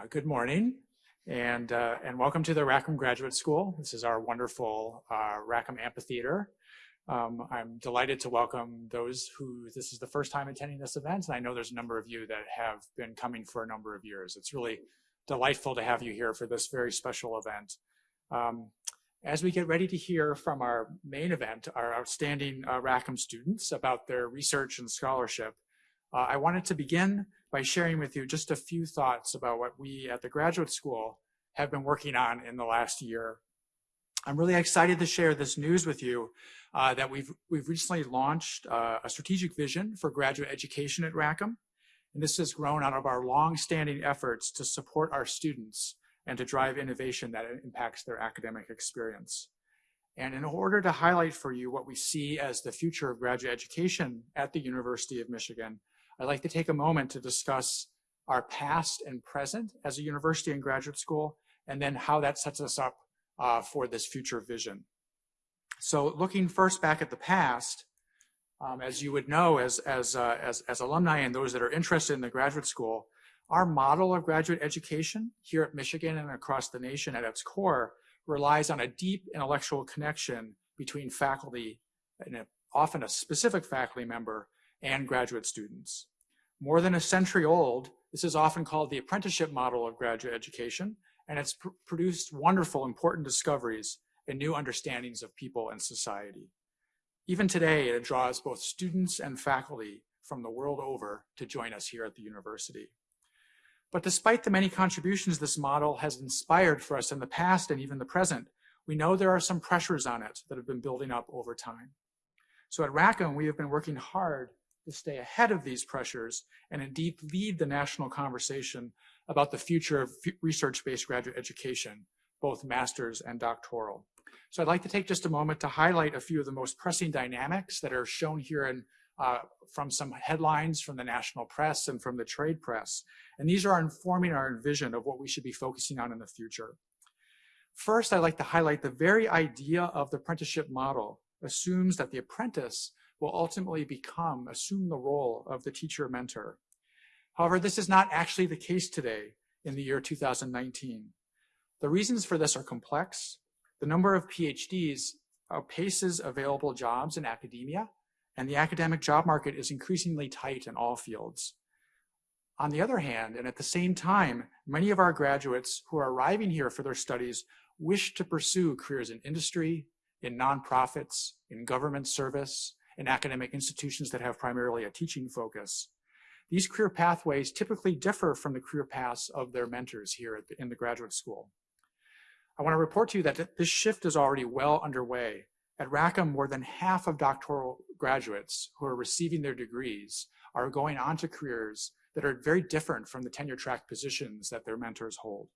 Uh, good morning and, uh, and welcome to the Rackham Graduate School. This is our wonderful uh, Rackham Amphitheater. Um, I'm delighted to welcome those who this is the first time attending this event and I know there's a number of you that have been coming for a number of years. It's really delightful to have you here for this very special event. Um, as we get ready to hear from our main event, our outstanding uh, Rackham students about their research and scholarship, uh, I wanted to begin by sharing with you just a few thoughts about what we at the graduate school have been working on in the last year. I'm really excited to share this news with you uh, that we've, we've recently launched uh, a strategic vision for graduate education at Rackham. And this has grown out of our long-standing efforts to support our students and to drive innovation that impacts their academic experience. And in order to highlight for you what we see as the future of graduate education at the University of Michigan, I'd like to take a moment to discuss our past and present as a university and graduate school, and then how that sets us up uh, for this future vision. So looking first back at the past, um, as you would know as, as, uh, as, as alumni and those that are interested in the graduate school, our model of graduate education here at Michigan and across the nation at its core relies on a deep intellectual connection between faculty and a, often a specific faculty member and graduate students. More than a century old, this is often called the apprenticeship model of graduate education, and it's pr produced wonderful, important discoveries and new understandings of people and society. Even today, it draws both students and faculty from the world over to join us here at the university. But despite the many contributions this model has inspired for us in the past and even the present, we know there are some pressures on it that have been building up over time. So at Rackham, we have been working hard to stay ahead of these pressures and indeed lead the national conversation about the future of research-based graduate education, both master's and doctoral. So I'd like to take just a moment to highlight a few of the most pressing dynamics that are shown here in, uh, from some headlines from the national press and from the trade press. And these are informing our vision of what we should be focusing on in the future. First, I'd like to highlight the very idea of the apprenticeship model assumes that the apprentice will ultimately become, assume the role of the teacher mentor. However, this is not actually the case today in the year 2019. The reasons for this are complex. The number of PhDs outpaces uh, available jobs in academia, and the academic job market is increasingly tight in all fields. On the other hand, and at the same time, many of our graduates who are arriving here for their studies wish to pursue careers in industry, in nonprofits, in government service, in academic institutions that have primarily a teaching focus. These career pathways typically differ from the career paths of their mentors here the, in the graduate school. I want to report to you that this shift is already well underway. At Rackham, more than half of doctoral graduates who are receiving their degrees are going on to careers that are very different from the tenure track positions that their mentors hold.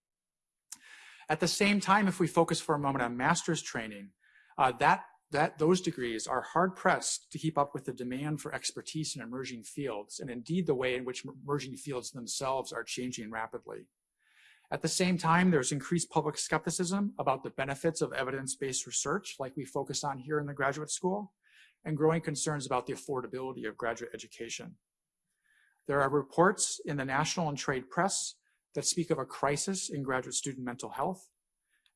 At the same time, if we focus for a moment on master's training, uh, that that those degrees are hard pressed to keep up with the demand for expertise in emerging fields and indeed the way in which emerging fields themselves are changing rapidly. At the same time, there's increased public skepticism about the benefits of evidence-based research like we focus on here in the graduate school and growing concerns about the affordability of graduate education. There are reports in the national and trade press that speak of a crisis in graduate student mental health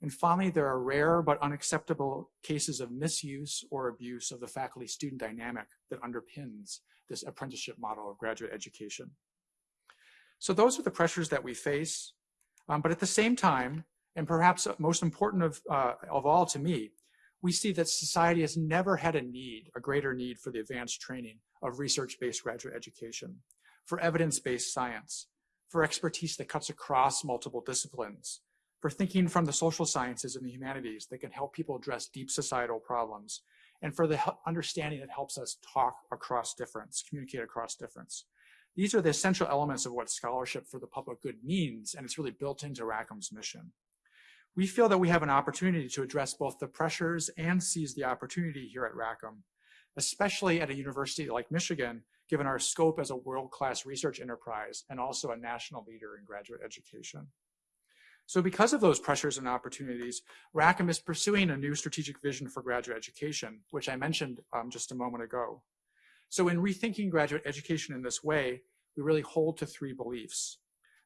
and finally, there are rare but unacceptable cases of misuse or abuse of the faculty-student dynamic that underpins this apprenticeship model of graduate education. So those are the pressures that we face. Um, but at the same time, and perhaps most important of, uh, of all to me, we see that society has never had a need, a greater need for the advanced training of research-based graduate education, for evidence-based science, for expertise that cuts across multiple disciplines, for thinking from the social sciences and the humanities that can help people address deep societal problems, and for the understanding that helps us talk across difference, communicate across difference. These are the essential elements of what scholarship for the public good means, and it's really built into Rackham's mission. We feel that we have an opportunity to address both the pressures and seize the opportunity here at Rackham, especially at a university like Michigan, given our scope as a world-class research enterprise and also a national leader in graduate education. So because of those pressures and opportunities, Rackham is pursuing a new strategic vision for graduate education, which I mentioned um, just a moment ago. So in rethinking graduate education in this way, we really hold to three beliefs.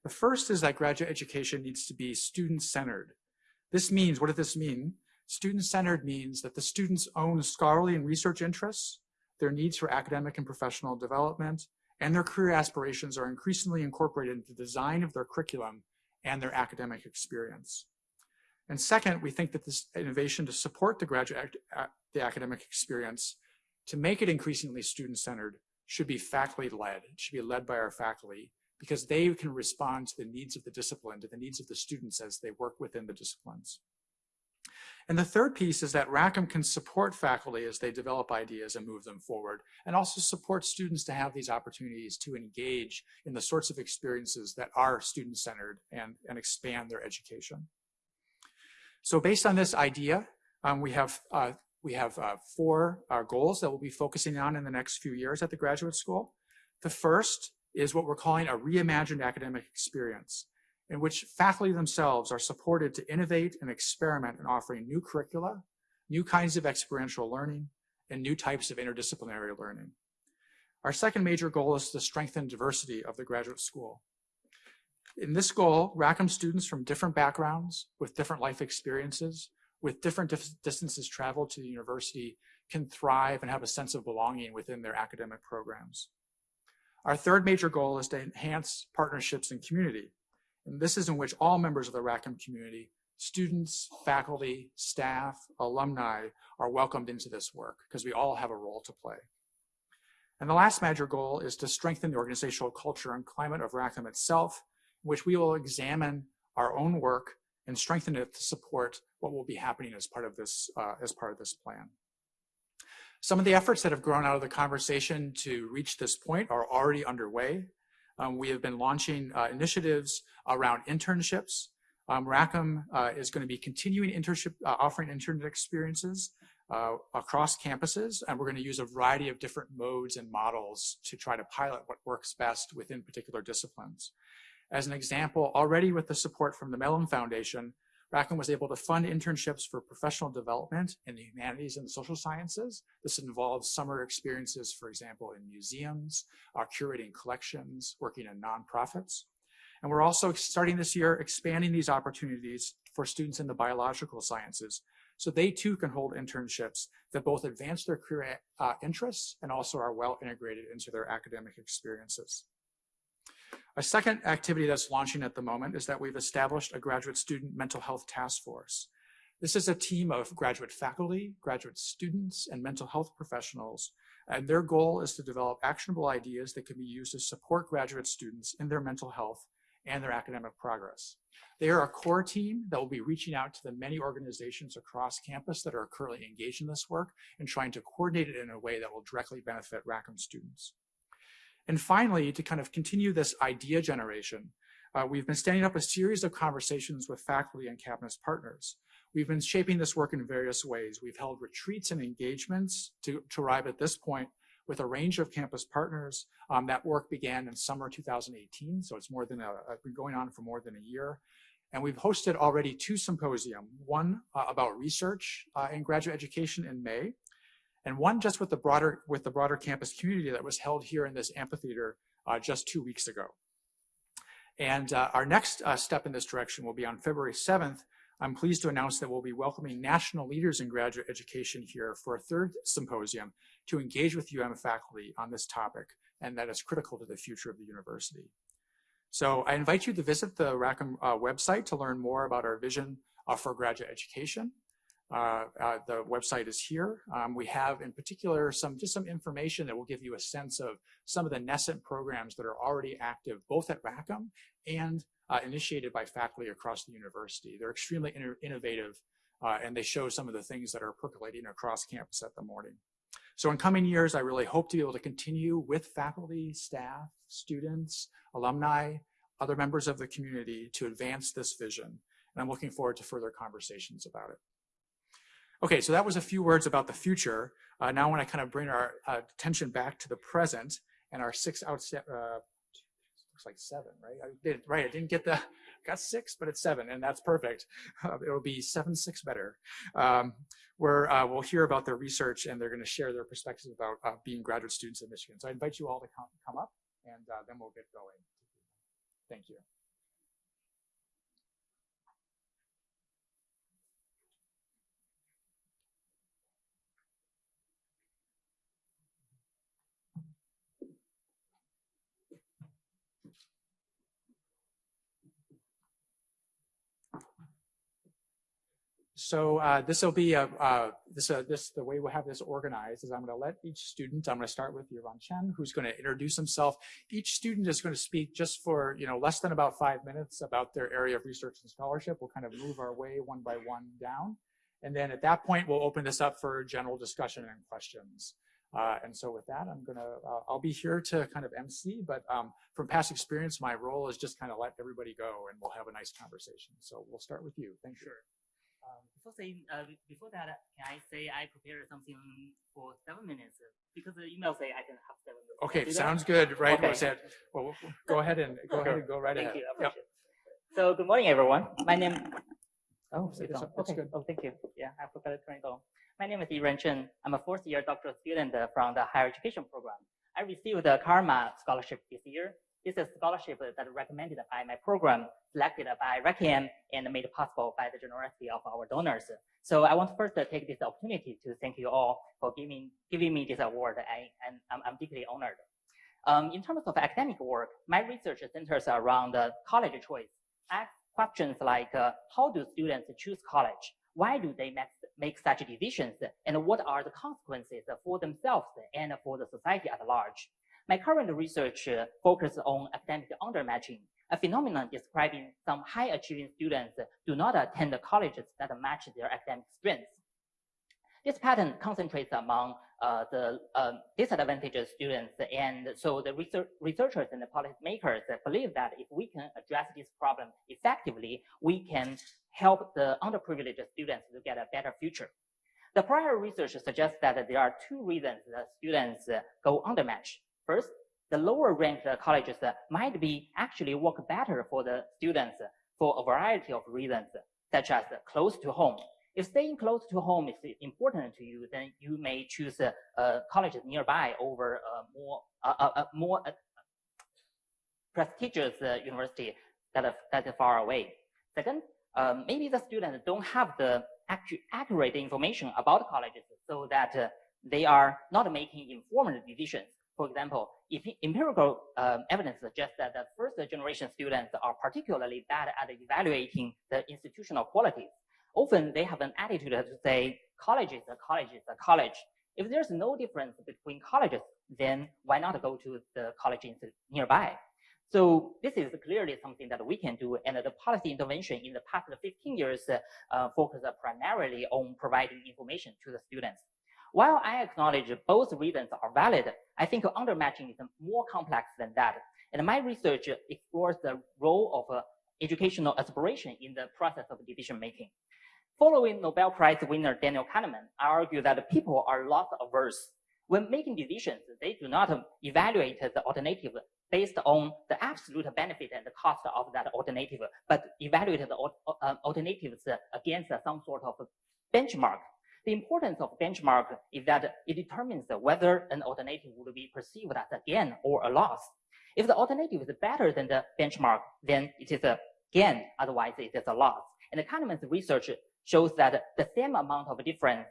The first is that graduate education needs to be student-centered. This means, what does this mean? Student-centered means that the students own scholarly and research interests, their needs for academic and professional development, and their career aspirations are increasingly incorporated into the design of their curriculum and their academic experience. And second, we think that this innovation to support the graduate, uh, the academic experience, to make it increasingly student-centered, should be faculty-led. It should be led by our faculty because they can respond to the needs of the discipline, to the needs of the students as they work within the disciplines. And the third piece is that Rackham can support faculty as they develop ideas and move them forward, and also support students to have these opportunities to engage in the sorts of experiences that are student-centered and, and expand their education. So based on this idea, um, we have, uh, we have uh, four uh, goals that we'll be focusing on in the next few years at the graduate school. The first is what we're calling a reimagined academic experience in which faculty themselves are supported to innovate and experiment in offering new curricula, new kinds of experiential learning, and new types of interdisciplinary learning. Our second major goal is to strengthen diversity of the graduate school. In this goal, Rackham students from different backgrounds, with different life experiences, with different distances traveled to the university, can thrive and have a sense of belonging within their academic programs. Our third major goal is to enhance partnerships and community. And this is in which all members of the Rackham community, students, faculty, staff, alumni, are welcomed into this work because we all have a role to play. And the last major goal is to strengthen the organizational culture and climate of Rackham itself, in which we will examine our own work and strengthen it to support what will be happening as part of this, uh, as part of this plan. Some of the efforts that have grown out of the conversation to reach this point are already underway. Um, we have been launching uh, initiatives around internships. Um, Rackham uh, is going to be continuing internship, uh, offering internship experiences uh, across campuses, and we're going to use a variety of different modes and models to try to pilot what works best within particular disciplines. As an example, already with the support from the Mellon Foundation, Rackham was able to fund internships for professional development in the humanities and social sciences. This involves summer experiences, for example, in museums, uh, curating collections, working in nonprofits. And we're also starting this year expanding these opportunities for students in the biological sciences. So they too can hold internships that both advance their career uh, interests and also are well integrated into their academic experiences. A second activity that's launching at the moment is that we've established a graduate student mental health task force. This is a team of graduate faculty, graduate students, and mental health professionals. And their goal is to develop actionable ideas that can be used to support graduate students in their mental health and their academic progress. They are a core team that will be reaching out to the many organizations across campus that are currently engaged in this work and trying to coordinate it in a way that will directly benefit Rackham students. And finally, to kind of continue this idea generation, uh, we've been standing up a series of conversations with faculty and campus partners. We've been shaping this work in various ways. We've held retreats and engagements to, to arrive at this point with a range of campus partners. Um, that work began in summer 2018, so it's more than a, been going on for more than a year. And we've hosted already two symposium, one uh, about research uh, in graduate education in May, and one just with the broader with the broader campus community that was held here in this amphitheater uh, just two weeks ago. And uh, our next uh, step in this direction will be on February 7th. I'm pleased to announce that we'll be welcoming national leaders in graduate education here for a third symposium to engage with UM faculty on this topic, and that is critical to the future of the university. So I invite you to visit the Rackham uh, website to learn more about our vision uh, for graduate education. Uh, uh, the website is here. Um, we have in particular some just some information that will give you a sense of some of the nascent programs that are already active both at Rackham and uh, initiated by faculty across the university. They're extremely innovative uh, and they show some of the things that are percolating across campus at the morning. So in coming years, I really hope to be able to continue with faculty, staff, students, alumni, other members of the community to advance this vision. And I'm looking forward to further conversations about it. Okay, so that was a few words about the future. Uh, now I want to kind of bring our uh, attention back to the present and our six out, uh, looks like seven, right? I did, right, I didn't get the, got six, but it's seven, and that's perfect. Uh, it'll be seven, six better. Um, where uh, we'll hear about their research and they're going to share their perspectives about uh, being graduate students in Michigan. So I invite you all to come, come up and then we'll get going. Thank you. So uh, this will be a, uh, this, uh, this, the way we'll have this organized is I'm going to let each student, I'm going to start with Yaron Chen, who's going to introduce himself. Each student is going to speak just for, you know, less than about five minutes about their area of research and scholarship. We'll kind of move our way one by one down. And then at that point, we'll open this up for general discussion and questions. Uh, and so with that, I'm gonna, uh, I'll be here to kind of MC, but um, from past experience, my role is just kind of let everybody go and we'll have a nice conversation. So we'll start with you. Thank you. Um, before saying, uh, before that, can I say I prepared something for seven minutes? Because the email say I can have seven minutes. Okay, that? sounds good, right? Okay. It- Well, go ahead and, go ahead and go right Thank ahead. you. Yep. So good morning, everyone. My name. Oh, It's- it's it's- Okay. good. Oh, thank you. Yeah, I forgot to turn it on. My name is Yiren Chen. I'm a fourth year doctoral student from the higher education program. I received the Karma scholarship this year. This is a scholarship that recommended by my program, selected by Rackham, and made possible by the generosity of our donors. So I want first to take this opportunity to thank you all for giving giving me this award. And I'm, I'm deeply honored. Um, in terms of academic work, my research centers around uh, college choice. I ask questions like, uh, how do students choose college? Why do they make, make such decisions? And what are the consequences for themselves and for the society at large? My current research uh, focuses on academic undermatching, a phenomenon describing some high achieving students do not attend the colleges that match their academic strengths. This pattern concentrates among uh, the uh, disadvantaged students, and so the research, researchers and the policymakers believe that if we can address this problem effectively, we can help the underprivileged students to get a better future. The prior research suggests that there are two reasons that students go undermatch. First, the lower ranked colleges might be actually work better for the students for a variety of reasons, such as close to home. If staying close to home is important to you, then you may choose uh, uh, colleges nearby over a more uh, uh, uh, more uh, prestigious uh, university that are, that are far away. Second, um, maybe the students don't have the accurate information about colleges so that uh, they are not making informed decisions. For example, if empirical um, evidence suggests that the first generation students are particularly bad at evaluating the institutional qualities. Often they have an attitude to say college is a college is a college. If there's no difference between colleges, then why not go to the college nearby? So this is clearly something that we can do, and the policy intervention in the past 15 years uh, uh, focus primarily on providing information to the students. While I acknowledge both reasons are valid, I think undermatching is more complex than that. And my research explores the role of uh, educational aspiration in the process of decision making. Following Nobel Prize winner Daniel Kahneman, I argue that people are loss averse. When making decisions, they do not evaluate the alternative based on the absolute benefit and the cost of that alternative, but evaluate the uh, alternatives against some sort of benchmark. The importance of benchmark is that it determines whether an alternative will be perceived as a gain or a loss. If the alternative is better than the benchmark, then it is a gain, otherwise it is a loss. And the Kahneman's research shows that the same amount of difference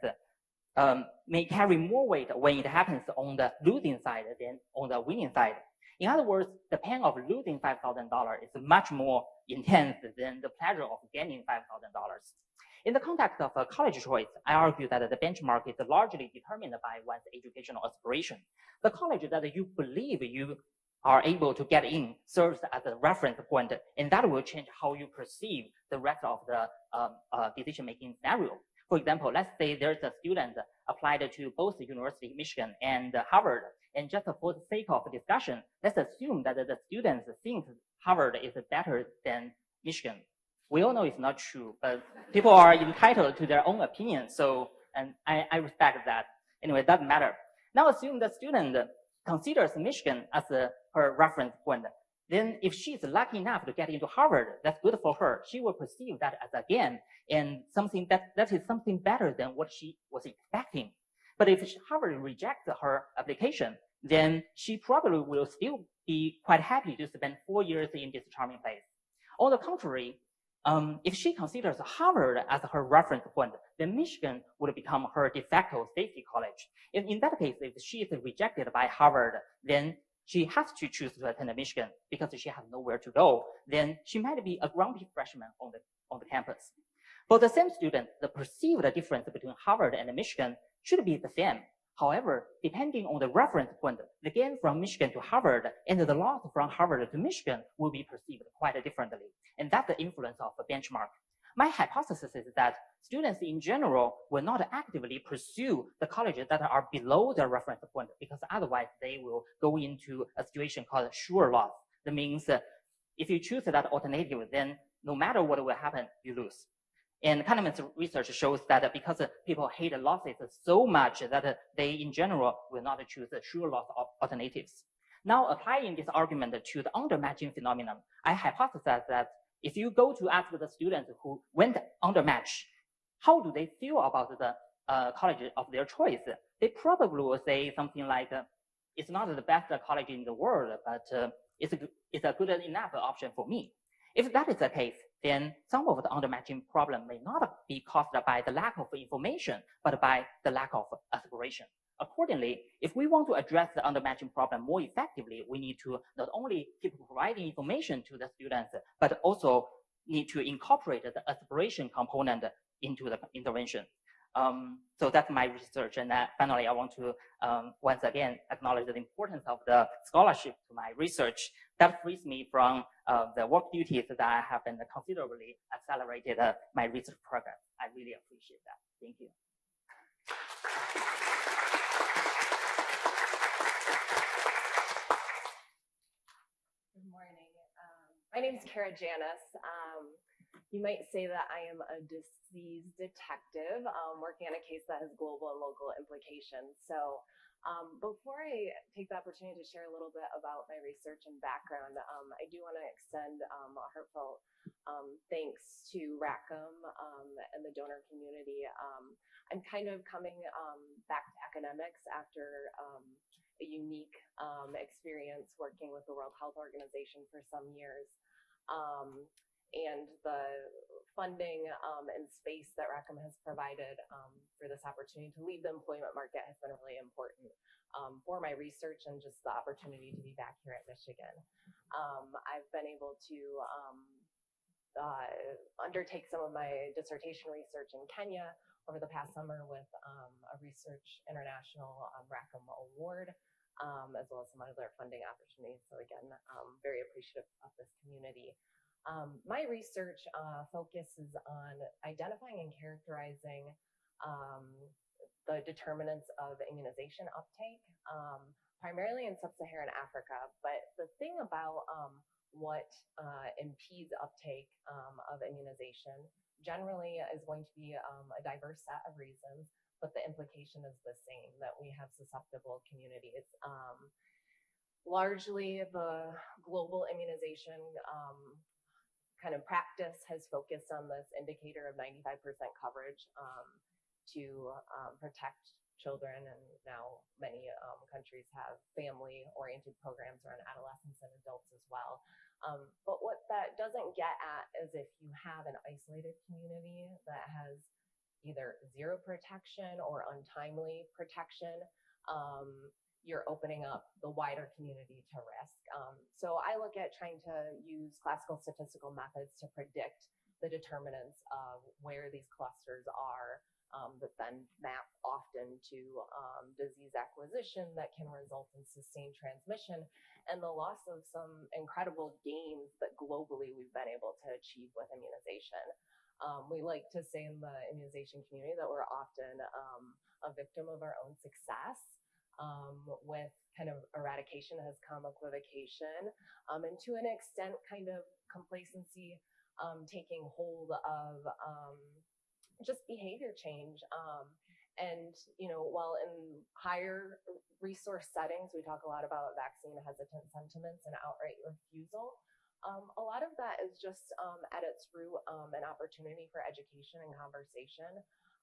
um, may carry more weight when it happens on the losing side than on the winning side. In other words, the pain of losing $5,000 is much more intense than the pleasure of gaining $5,000. In the context of a college choice, I argue that the benchmark is largely determined by one's educational aspiration. The college that you believe you are able to get in serves as a reference point, and that will change how you perceive the rest of the um, uh, decision-making scenario. For example, let's say there's a student applied to both the University of Michigan and Harvard, and just for the sake of discussion, let's assume that the students think Harvard is better than Michigan. We all know it's not true, but people are entitled to their own opinion, so and I, I respect that. Anyway, it doesn't matter. Now assume the student considers Michigan as a, her reference point. Then if she's lucky enough to get into Harvard, that's good for her. She will perceive that as a gain and something that, that is something better than what she was expecting. But if Harvard rejects her application, then she probably will still be quite happy to spend four years in this charming place. On the contrary, um, if she considers Harvard as her reference point, then Michigan would become her de facto safety college. In, in that case, if she is rejected by Harvard, then she has to choose to attend Michigan because she has nowhere to go. Then she might be a grumpy freshman on the on the campus. For the same student, the perceived difference between Harvard and Michigan should be the same. However, depending on the reference point, the gain from Michigan to Harvard and the loss from Harvard to Michigan will be perceived quite differently. And that's the influence of a benchmark. My hypothesis is that students in general will not actively pursue the colleges that are below their reference point because otherwise they will go into a situation called sure loss. That means uh, if you choose that alternative, then no matter what will happen, you lose. And Kahneman's research shows that because people hate losses so much that they in general will not choose a sure loss of alternatives. Now applying this argument to the undermatching phenomenon, I hypothesize that if you go to ask the students who went undermatch, how do they feel about the uh, college of their choice? They probably will say something like, it's not the best college in the world, but uh, it's, a, it's a good enough option for me. If that is the case, then some of the undermatching problem may not be caused by the lack of information, but by the lack of aspiration. Accordingly, if we want to address the undermatching problem more effectively, we need to not only keep providing information to the students, but also need to incorporate the aspiration component into the intervention. Um, so that's my research. And uh, finally, I want to um, once again acknowledge the importance of the scholarship to my research. That frees me from uh, the work duties that I have and considerably accelerated uh, my research progress. I really appreciate that. Thank you. Good morning. Um, my name is Kara Janis. Um, you might say that I am a disease detective um, working on a case that has global and local implications. So um, before I take the opportunity to share a little bit about my research and background, um, I do want to extend um, a heartfelt um, thanks to Rackham um, and the donor community. Um, I'm kind of coming back to academics after a unique experience working with the World Health Organization for some years. And the funding um, and space that Rackham has provided um, for this opportunity to leave the employment market has been really important um, for my research and just the opportunity to be back here at Michigan. Um, I've been able to um, uh, undertake some of my dissertation research in Kenya over the past summer with um, a Research International Rackham Award. Um, as well as some other funding opportunities. So again, um, very appreciative of this community. Um, my research uh, focuses on identifying and characterizing um, the determinants of immunization uptake, um, primarily in sub-Saharan Africa. But the thing about um, what uh, impedes uptake um, of immunization generally is going to be um, a diverse set of reasons, but the implication is the same, that we have susceptible communities largely the global immunization um, kind of practice has focused on this indicator of 95% coverage um, to um, protect children. And now many um, countries have family oriented programs around adolescents and adults as well. Um, but what that doesn't get at is if you have an isolated community that has either zero protection or untimely protection, um, you're opening up the wider community to risk. Um, so I look at trying to use classical statistical methods to predict the determinants of where these clusters are um, that then map often to um, disease acquisition that can result in sustained transmission and the loss of some incredible gains that globally we've been able to achieve with immunization. Um, we like to say in the immunization community that we're often um, a victim of our own success um, with kind of eradication has come equivocation, um, and to an extent, kind of complacency um, taking hold of um, just behavior change. Um, and you know, while in higher resource settings, we talk a lot about vaccine hesitant sentiments and outright refusal. Um, a lot of that is just at its root an opportunity for education and conversation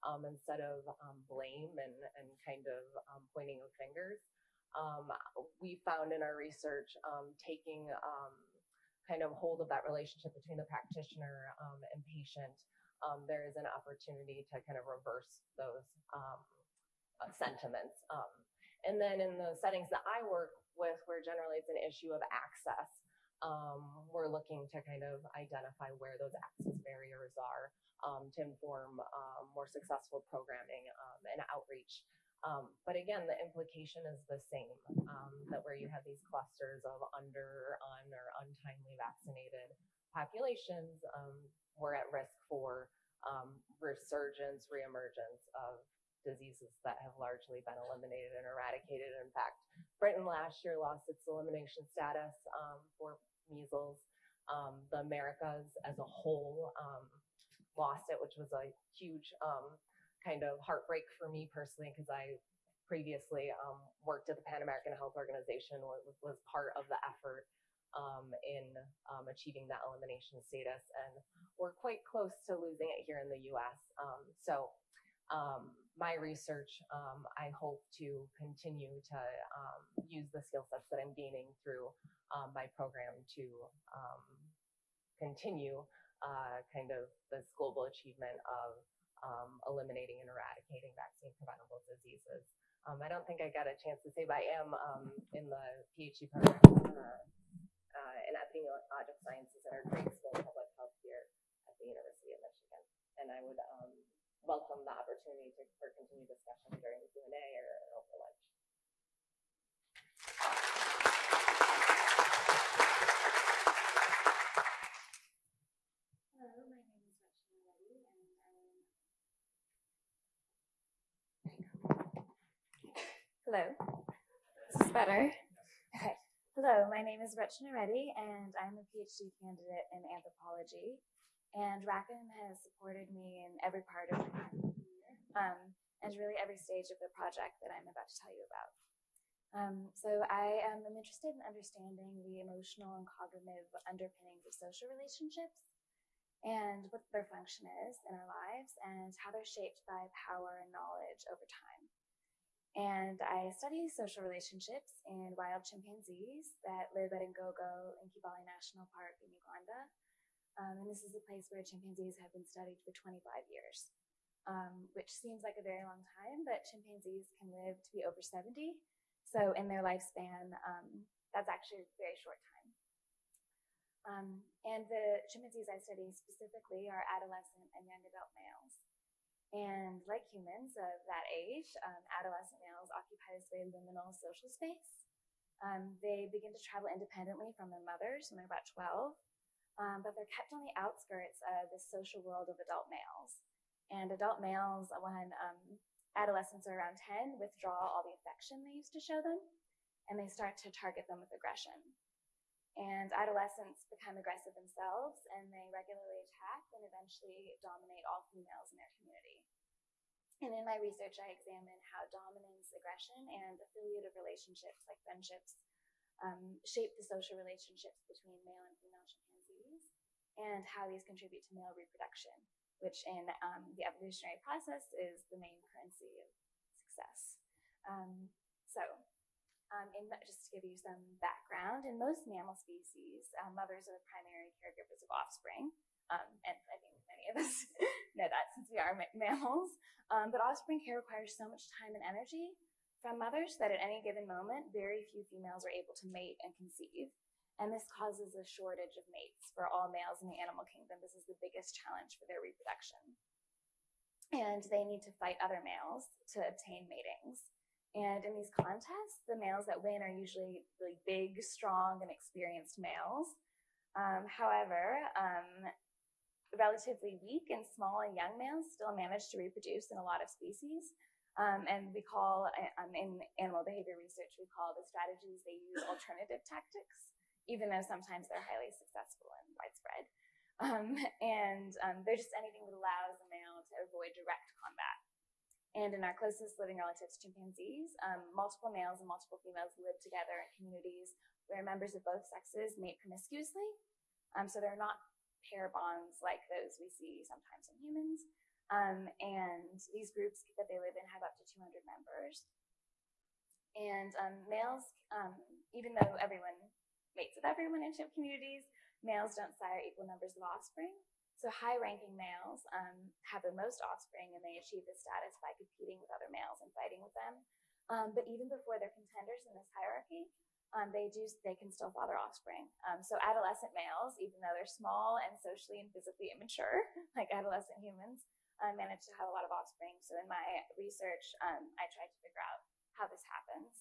um, instead of um, blame and, and kind of um, pointing of fingers. Um, we found in our research um, taking um, kind of hold of that relationship between the practitioner and patient, there is an opportunity to kind of reverse those uh, sentiments. and then in the settings that I work with, where generally it's an issue of access, um, we're looking to kind of identify where those access barriers are um, to inform um, more successful programming um, and outreach. Um, but again, the implication is the same um, that where you have these clusters of under, un, or untimely vaccinated populations, we're at risk for resurgence, reemergence of diseases that have largely been eliminated and eradicated. In fact, Britain last year lost its elimination status um, for measles. Um, the Americas as a whole um, lost it, which was a huge um, kind of heartbreak for me personally because I previously um, worked at the Pan American Health Organization, was, was part of the effort um, in um, achieving that elimination status, and we're quite close to losing it here in the U.S. So um, my research, um, I hope to continue to um, use the skill sets that I'm gaining through um, my program to um, continue uh, kind of this global achievement of um, eliminating and eradicating vaccine preventable diseases. I don't think I got a chance to say, but I am in the PhD program uh, uh, in epidemiologic sciences at our grade school of public health here at the University of Michigan. And I would welcome the opportunity to, for continued discussion during the Q&A or over lunch. Hello, my name is Rachna Reddy, and I'm. Hello. Is better? Okay. Hello, my name is Rachna Reddy, and I'm a PhD candidate in anthropology. And Rackham has supported me in every part of my career, um, and really every stage of the project that I'm about to tell you about. Um, so I am I'm interested in understanding the emotional and cognitive underpinnings of social relationships and what their function is in our lives and how they're shaped by power and knowledge over time. And I study social relationships in wild chimpanzees that live at Ngogo in Kibale National Park in Uganda. Um, and this is a place where chimpanzees have been studied for 25 years, um, which seems like a very long time, but chimpanzees can live to be over 70. So in their lifespan, um, that's actually a very short time. Um, and the chimpanzees I study specifically are adolescent and young adult males. And like humans of that age, um, adolescent males occupy this very liminal social space. Um, they begin to travel independently from their mothers when they're about 12, um, but they're kept on the outskirts of the social world of adult males. And adult males, when um, adolescents are around 10, withdraw all the affection they used to show them, and they start to target them with aggression. And adolescents become aggressive themselves and they regularly attack and eventually dominate all females in their community. And in my research, I examine how dominance, aggression, and affiliative relationships like friendships um, shape the social relationships between male and female chimpanzees and how these contribute to male reproduction, which in um, the evolutionary process is the main currency of success. Um, so um, in, just to give you some background, in most mammal species, um, mothers are the primary caregivers of offspring. Um, and I think many of us know that since we are ma- mammals. Um, but offspring care requires so much time and energy from mothers that at any given moment, very few females are able to mate and conceive. And this causes a shortage of mates for all males in the animal kingdom. This is the biggest challenge for their reproduction. And they need to fight other males to obtain matings. And in these contests, the males that win are usually really big, strong, and experienced males. Um, however, um, relatively weak and small and young males still manage to reproduce in a lot of species. Um, and we call, um, in animal behavior research, we call the strategies they use alternative tactics, even though sometimes they're highly successful and widespread. Um, and um, they're just anything that allows a male to avoid direct combat. And in our closest living relatives, chimpanzees, um, multiple males and multiple females live together in communities where members of both sexes mate promiscuously. Um, so they're not pair bonds like those we see sometimes in humans. Um, and these groups that they live in have up to 200 members. And um, males, even though everyone mates with everyone in chimp communities, males don't sire equal numbers of offspring. So high-ranking males um, have the most offspring, and they achieve this status by competing with other males and fighting with them. Um, but even before they're contenders in this hierarchy, um, they do they can still father offspring. Um, so adolescent males, even though they're small and socially and physically immature, like adolescent humans, uh, manage to have a lot of offspring. So in my research, um, I tried to figure out how this happens.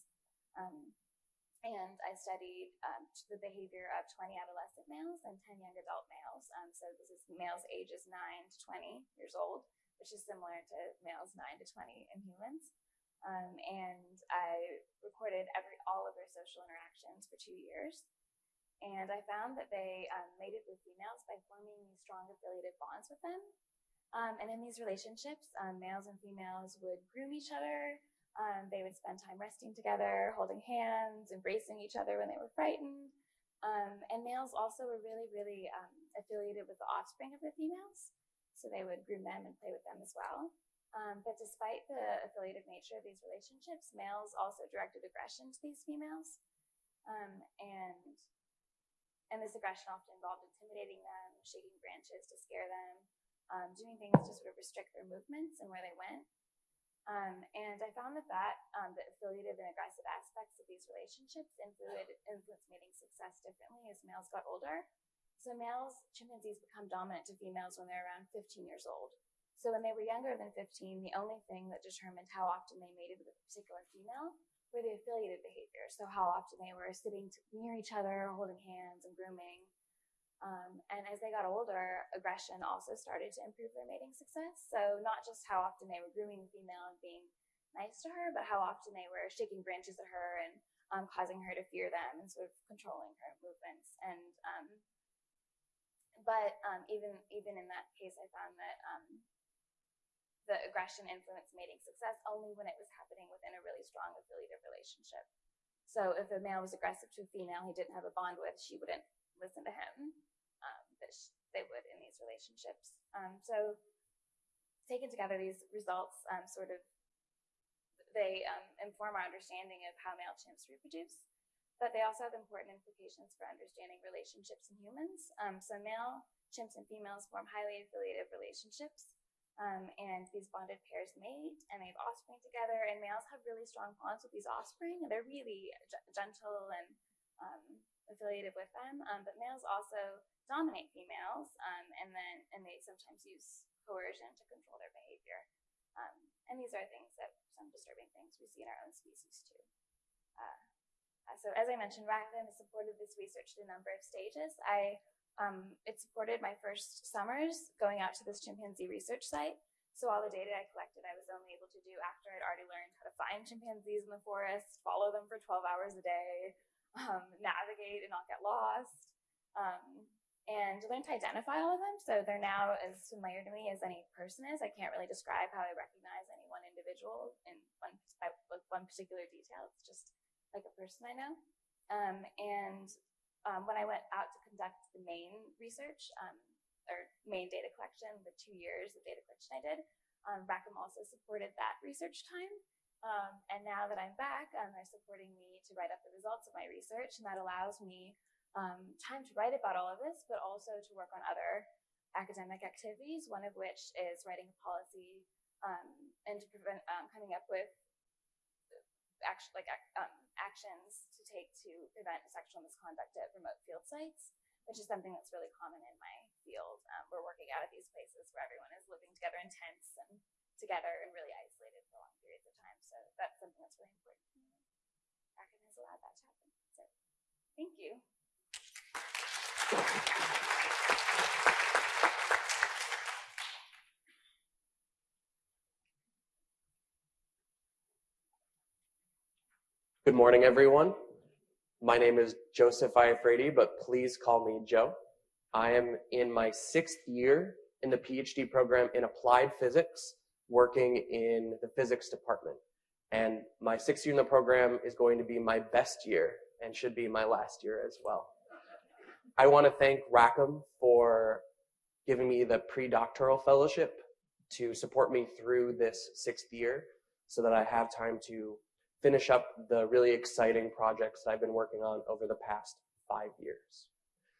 And I studied um, the behavior of 20 adolescent males and 10 young adult males. Um, so this is males ages 9 to 20 years old, which is similar to males 9 to 20 in humans. Um, and I recorded every all of their social interactions for two years. And I found that they um, mated with females by forming these strong affiliative bonds with them. Um, and in these relationships, um, males and females would groom each other. Um, they would spend time resting together, holding hands, embracing each other when they were frightened. Um, and males also were really, really affiliated with the offspring of the females. So they would groom them and play with them as well. Um, but despite the affiliative nature of these relationships, males also directed aggression to these females. Um, and and this aggression often involved intimidating them, shaking branches to scare them, um, doing things to sort of restrict their movements and where they went. Um, and I found that that um, the affiliative and aggressive aspects of these relationships influenced, mating success differently as males got older. So males, chimpanzees become dominant to females when they're around 15 years old. So when they were younger than 15, the only thing that determined how often they mated with a particular female were the affiliated behaviors. So how often they were sitting near each other, holding hands and grooming. Um, and as they got older, aggression also started to improve their mating success. So not just how often they were grooming the female and being nice to her, but how often they were shaking branches at her and um, causing her to fear them and sort of controlling her movements. And um, but um, even even in that case, I found that um, the aggression influenced mating success only when it was happening within a really strong affiliative relationship. So if a male was aggressive to a female he didn't have a bond with, she wouldn't listen to him, they would in these relationships. Um, so taken together, these results um, sort of they um, inform our understanding of how male chimps reproduce, but they also have important implications for understanding relationships in humans. Um, so male chimps and females form highly affiliative relationships. Um, and these bonded pairs mate and they have offspring together. And males have really strong bonds with these offspring. And they're really gentle and um, affiliated with them. Um, but males also dominate females, um, and then and they sometimes use coercion to control their behavior. Um, and these are things that some disturbing things we see in our own species too. Uh, uh so as I mentioned, Rackham has supported this research in a number of stages. I um, it supported my first summers going out to this chimpanzee research site. So all the data I collected, I was only able to do after I'd already learned how to find chimpanzees in the forest, follow them for 12 hours a day, um, navigate and not get lost, um, and learn to identify all of them. So they're now as familiar to me as any person is. I can't really describe how I recognize any one individual in one, with one particular detail. It's just like a person I know. Um, and um, when I went out to conduct the main research um, or main data collection, the two years of data collection I did, um, Rackham also supported that research time. Um, and now that I'm back, um, they're supporting me to write up the results of my research, and that allows me um, time to write about all of this, but also to work on other academic activities, one of which is writing a policy and to prevent coming up with actually like um, actions to take to prevent sexual misconduct at remote field sites, which is something that's really common in my field. Um, we're working out at these places where everyone is living together in tents and together and really isolated for long periods of time. So that's something that's really important. Rackham has allowed that to happen. So thank you. Good morning, everyone. My name is Joseph Iafredi, but please call me Joe. I am in my sixth year in the PhD program in applied physics, working in the physics department. And my sixth year in the program is going to be my best year and should be my last year as well. I want to thank Rackham for giving me the pre-doctoral fellowship to support me through this sixth year so that I have time to finish up the really exciting projects that I've been working on over the past five years.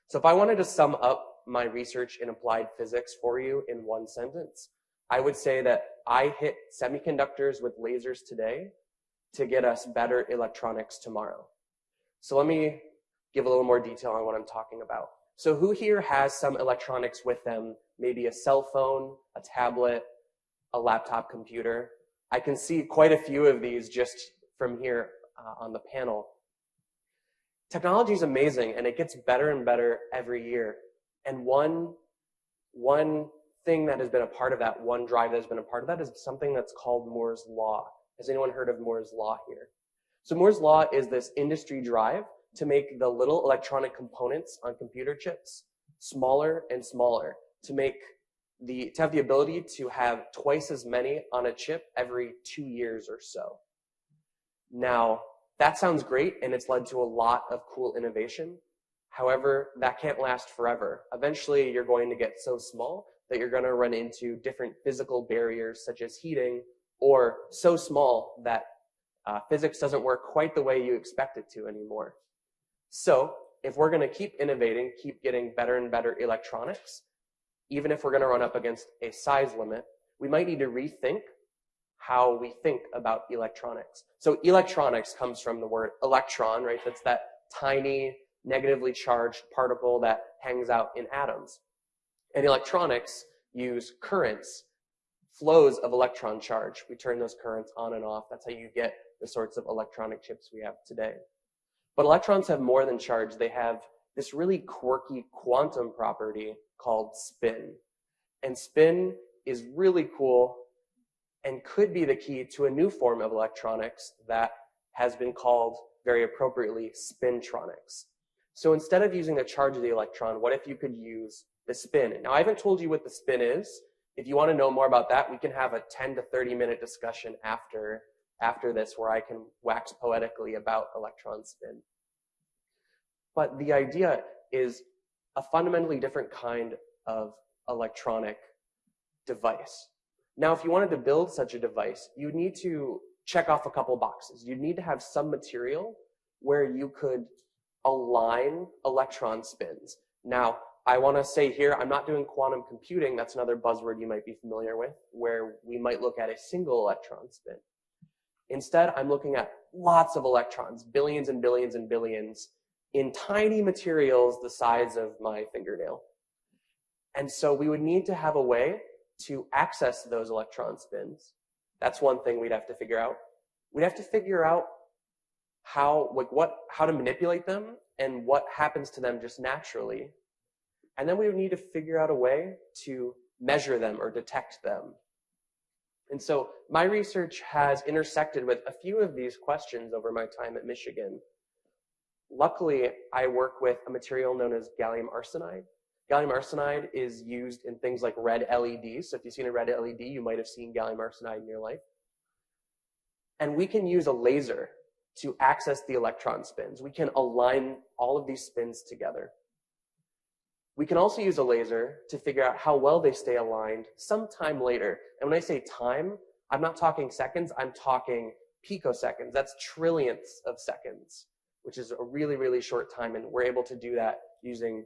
So if I wanted to sum up my research in applied physics for you in one sentence, I would say that I hit semiconductors with lasers today to get us better electronics tomorrow. So let me give a little more detail on what I'm talking about. So who here has some electronics with them? Maybe a cell phone, a tablet, a laptop computer. I can see quite a few of these just from here uh, on the panel. Technology is amazing and it gets better and better every year. And one, one thing that has been a part of that, one drive that has been a part of that is something that's called Moore's Law. Has anyone heard of Moore's Law here? So Moore's Law is this industry drive to make the little electronic components on computer chips smaller and smaller to make the, to have the ability to have twice as many on a chip every two years or so. Now, that sounds great and it's led to a lot of cool innovation. However, that can't last forever. Eventually, you're going to get so small that you're going to run into different physical barriers such as heating or so small that uh, physics doesn't work quite the way you expect it to anymore. So if we're going to keep innovating, keep getting better and better electronics, even if we're going to run up against a size limit, we might need to rethink how we think about electronics. So electronics comes from the word electron, right? That's that tiny negatively charged particle that hangs out in atoms. And electronics use currents, flows of electron charge. We turn those currents on and off. That's how you get the sorts of electronic chips we have today. But electrons have more than charge. They have this really quirky quantum property called spin. And spin is really cool and could be the key to a new form of electronics that has been called very appropriately spintronics. So instead of using the charge of the electron, what if you could use the spin? Now, I haven't told you what the spin is. If you want to know more about that, we can have a 10 to 30 minute discussion after, after this where I can wax poetically about electron spin. But the idea is a fundamentally different kind of electronic device. Now, if you wanted to build such a device, you need to check off a couple boxes. You'd need to have some material where you could align electron spins. Now, I want to say here, I'm not doing quantum computing. That's another buzzword you might be familiar with, where we might look at a single electron spin. Instead, I'm looking at lots of electrons, billions and billions and billions, in tiny materials the size of my fingernail. And so we would need to have a way to access those electron spins. That's one thing we'd have to figure out. We'd have to figure out how, like what, how to manipulate them and what happens to them just naturally. And then we would need to figure out a way to measure them or detect them. And so my research has intersected with a few of these questions over my time at Michigan. Luckily, I work with a material known as gallium arsenide. Gallium arsenide is used in things like red LEDs. So if you've seen a red LED, you might have seen gallium arsenide in your life. And we can use a laser to access the electron spins. We can align all of these spins together. We can also use a laser to figure out how well they stay aligned sometime later. And when I say time, I'm not talking seconds, I'm talking picoseconds. That's trillionths of seconds, which is a really, really short time. And we're able to do that using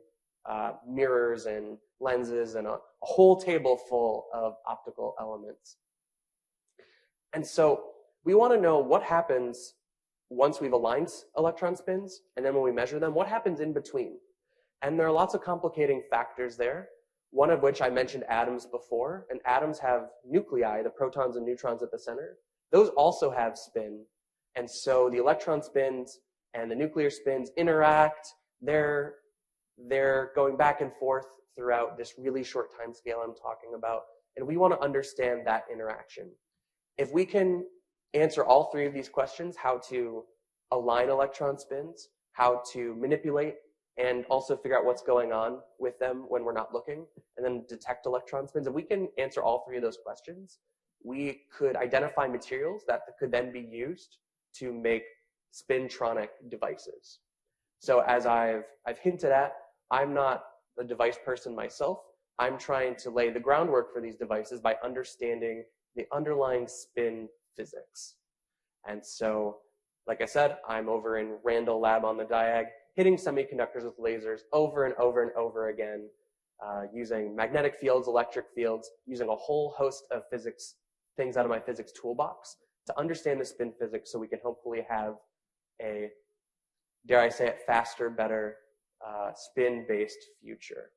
uh, mirrors and lenses and a, a whole table full of optical elements. And so we want to know what happens once we've aligned electron spins, and then when we measure them, what happens in between? And there are lots of complicating factors there, one of which I mentioned atoms before, and atoms have nuclei, the protons and neutrons at the center. Those also have spin. And so the electron spins and the nuclear spins interact. They're they're going back and forth throughout this really short time scale I'm talking about. And we want to understand that interaction. If we can answer all three of these questions, how to align electron spins, how to manipulate and also figure out what's going on with them when we're not looking, and then detect electron spins. If we can answer all three of those questions, we could identify materials that could then be used to make spintronic devices. So as I've, I've hinted at, I'm not a device person myself. I'm trying to lay the groundwork for these devices by understanding the underlying spin physics. And so, like I said, I'm over in Randall Lab on the Diag, hitting semiconductors with lasers over and over and over again, uh, using magnetic fields, electric fields, using a whole host of physics, things out of my physics toolbox to understand the spin physics so we can hopefully have a dare I say it, faster, better, uh, spin-based future.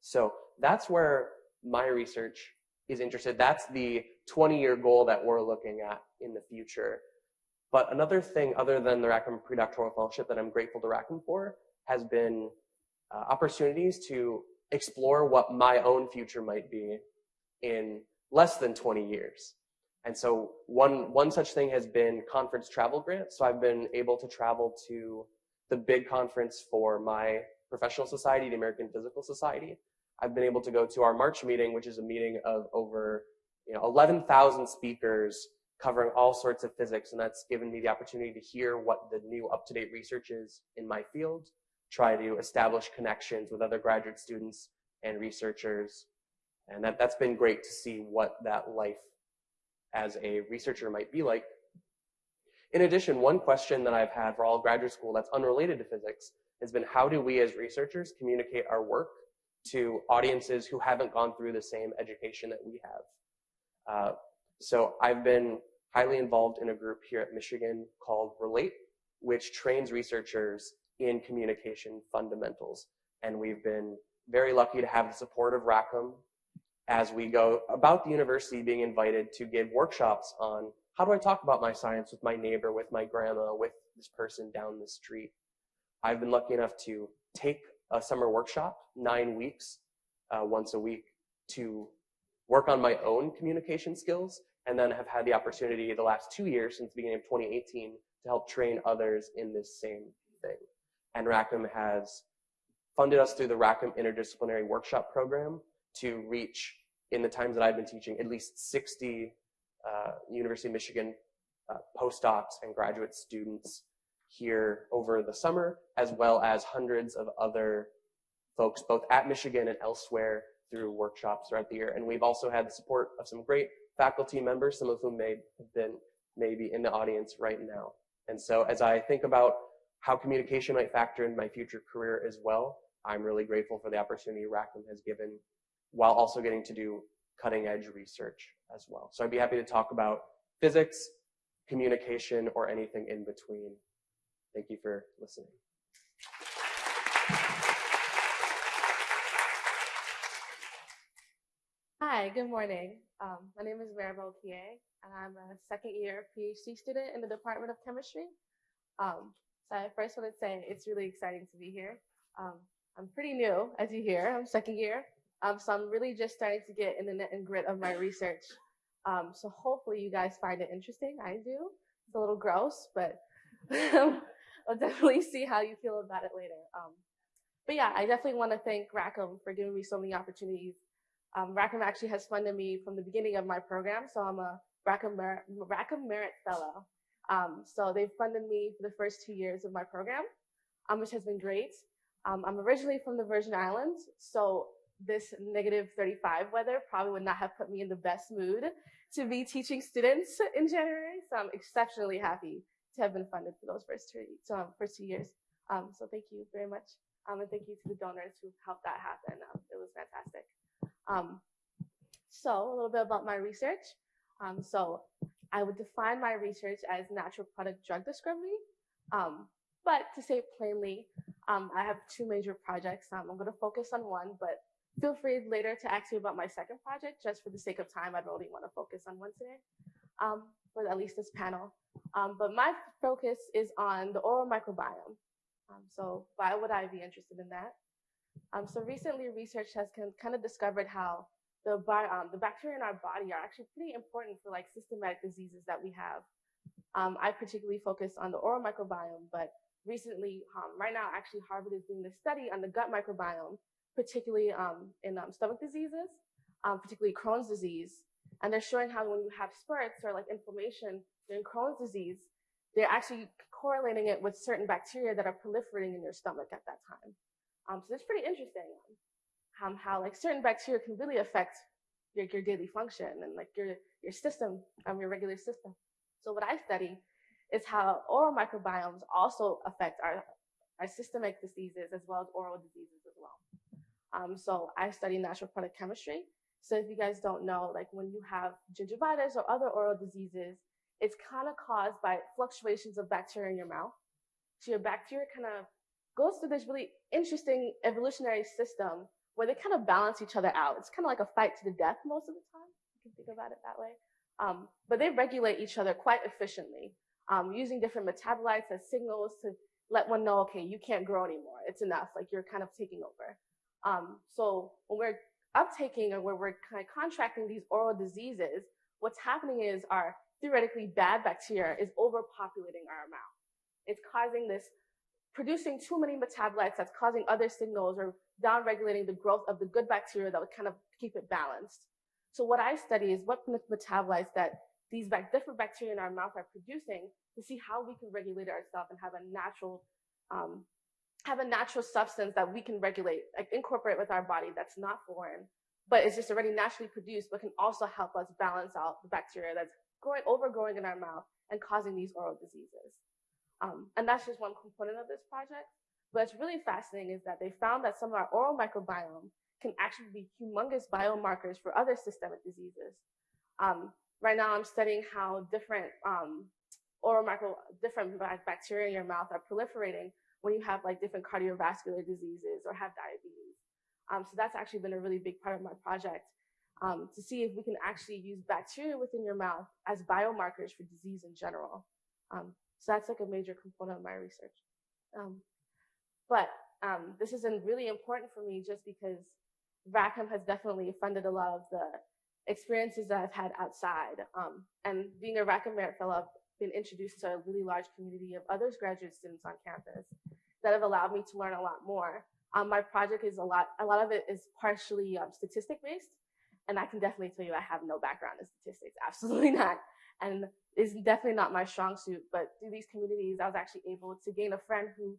So that's where my research is interested. That's the 20-year goal that we're looking at in the future. But another thing other than the Rackham Predoctoral Fellowship that I'm grateful to Rackham for has been uh, opportunities to explore what my own future might be in less than 20 years. And so one, one such thing has been conference travel grants. So I've been able to travel to the big conference for my professional society, the American Physical Society. I've been able to go to our March meeting, which is a meeting of over you know, 11,000 speakers covering all sorts of physics. And that's given me the opportunity to hear what the new up-to-date research is in my field, try to establish connections with other graduate students and researchers. And that, that's been great to see what that life as a researcher might be like. In addition, one question that I've had for all graduate school that's unrelated to physics has been how do we as researchers communicate our work to audiences who haven't gone through the same education that we have? Uh, so I've been highly involved in a group here at Michigan called Relate, which trains researchers in communication fundamentals. And we've been very lucky to have the support of Rackham as we go about the university being invited to give workshops on how do I talk about my science with my neighbor, with my grandma, with this person down the street. I've been lucky enough to take a summer workshop, nine weeks, uh, once a week, to work on my own communication skills, and then have had the opportunity the last two years, since the beginning of 2018, to help train others in this same thing. And Rackham has funded us through the Rackham Interdisciplinary Workshop Program to reach, in the times that I've been teaching, at least 60 uh, University of Michigan uh, postdocs and graduate students here over the summer, as well as hundreds of other folks, both at Michigan and elsewhere, through workshops throughout the year. And we've also had the support of some great faculty members, some of whom may have been maybe in the audience right now. And so as I think about how communication might factor in my future career as well, I'm really grateful for the opportunity Rackham has given while also getting to do cutting edge research as well. So I'd be happy to talk about physics, communication, or anything in between. Thank you for listening. Hi, good morning. Um, my name is Maribel Kie, and I'm a second year PhD student in the Department of Chemistry. Um, so I first want to say it's really exciting to be here. Um, I'm pretty new, as you hear. I'm second year, um, so I'm really just starting to get in the net and grit of my research. Um, so hopefully you guys find it interesting. I do. It's a little gross, but I'll definitely see how you feel about it later. Um, but yeah, I definitely want to thank Rackham for giving me so many opportunities. Um, Rackham actually has funded me from the beginning of my program, so I'm a Rackham, Mer Rackham Merit Fellow. Um, so they've funded me for the first two years of my program, um, which has been great. Um, I'm originally from the Virgin Islands, so this negative 35 weather probably would not have put me in the best mood to be teaching students in January. So I'm exceptionally happy to have been funded for those first two, um, first two years. Um, so thank you very much. And thank you to the donors who helped that happen. It was fantastic. Um, so a little bit about my research. Um, so I would define my research as natural product drug discovery. but to say plainly, I have two major projects. I'm going to focus on one, but feel free later to ask me about my second project. Just for the sake of time, I'd really want to focus on one today, um, for at least this panel. Um, but my focus is on the oral microbiome. Um, so why would I be interested in that? Um, so recently, research has kind of discovered how the, um, the bacteria in our body are actually pretty important for like systematic diseases that we have. Um, I particularly focus on the oral microbiome, but recently, right now, actually Harvard is doing this study on the gut microbiome particularly um, in um, stomach diseases, um, particularly Crohn's disease. And they're showing how when you have spurts or like inflammation during Crohn's disease, they're actually correlating it with certain bacteria that are proliferating in your stomach at that time. Um, so it's pretty interesting um, how like certain bacteria can really affect your, your daily function and like your, your system, um, your regular system. So what I study is how oral microbiomes also affect our, our systemic diseases as well as oral diseases as well. Um, so I study natural product chemistry. So if you guys don't know, like when you have gingivitis or other oral diseases, it's kind of caused by fluctuations of bacteria in your mouth. So your bacteria kind of goes through this really interesting evolutionary system where they kind of balance each other out. It's kind of like a fight to the death most of the time. You can think about it that way. Um, but they regulate each other quite efficiently, um, using different metabolites as signals to let one know, okay, you can't grow anymore. It's enough. Like you're kind of taking over. Um, so when we're uptaking or where we're kind of contracting these oral diseases, what's happening is our theoretically bad bacteria is overpopulating our mouth. It's causing this, producing too many metabolites that's causing other signals or downregulating the growth of the good bacteria that would kind of keep it balanced. So what I study is what metabolites that these different bacteria in our mouth are producing to see how we can regulate ourselves and have a natural um, have a natural substance that we can regulate, like incorporate with our body that's not foreign, but it's just already naturally produced, but can also help us balance out the bacteria that's growing, overgrowing in our mouth and causing these oral diseases. Um, and that's just one component of this project. But it's really fascinating is that they found that some of our oral microbiome can actually be humongous biomarkers for other systemic diseases. Um, right now, I'm studying how different um, oral micro, different bacteria in your mouth are proliferating when you have like different cardiovascular diseases or have diabetes. Um, so that's actually been a really big part of my project um, to see if we can actually use bacteria within your mouth as biomarkers for disease in general. So that's like a major component of my research. Um, but um, this is really important for me just because Rackham has definitely funded a lot of the experiences that I've had outside. Um, and being a Rackham Merit Fellow, I've been introduced to a really large community of other graduate students on campus that have allowed me to learn a lot more. Um, my project is a lot, a lot of it is partially um, statistic based. And I can definitely tell you I have no background in statistics, absolutely not. And it's definitely not my strong suit, but through these communities, I was actually able to gain a friend who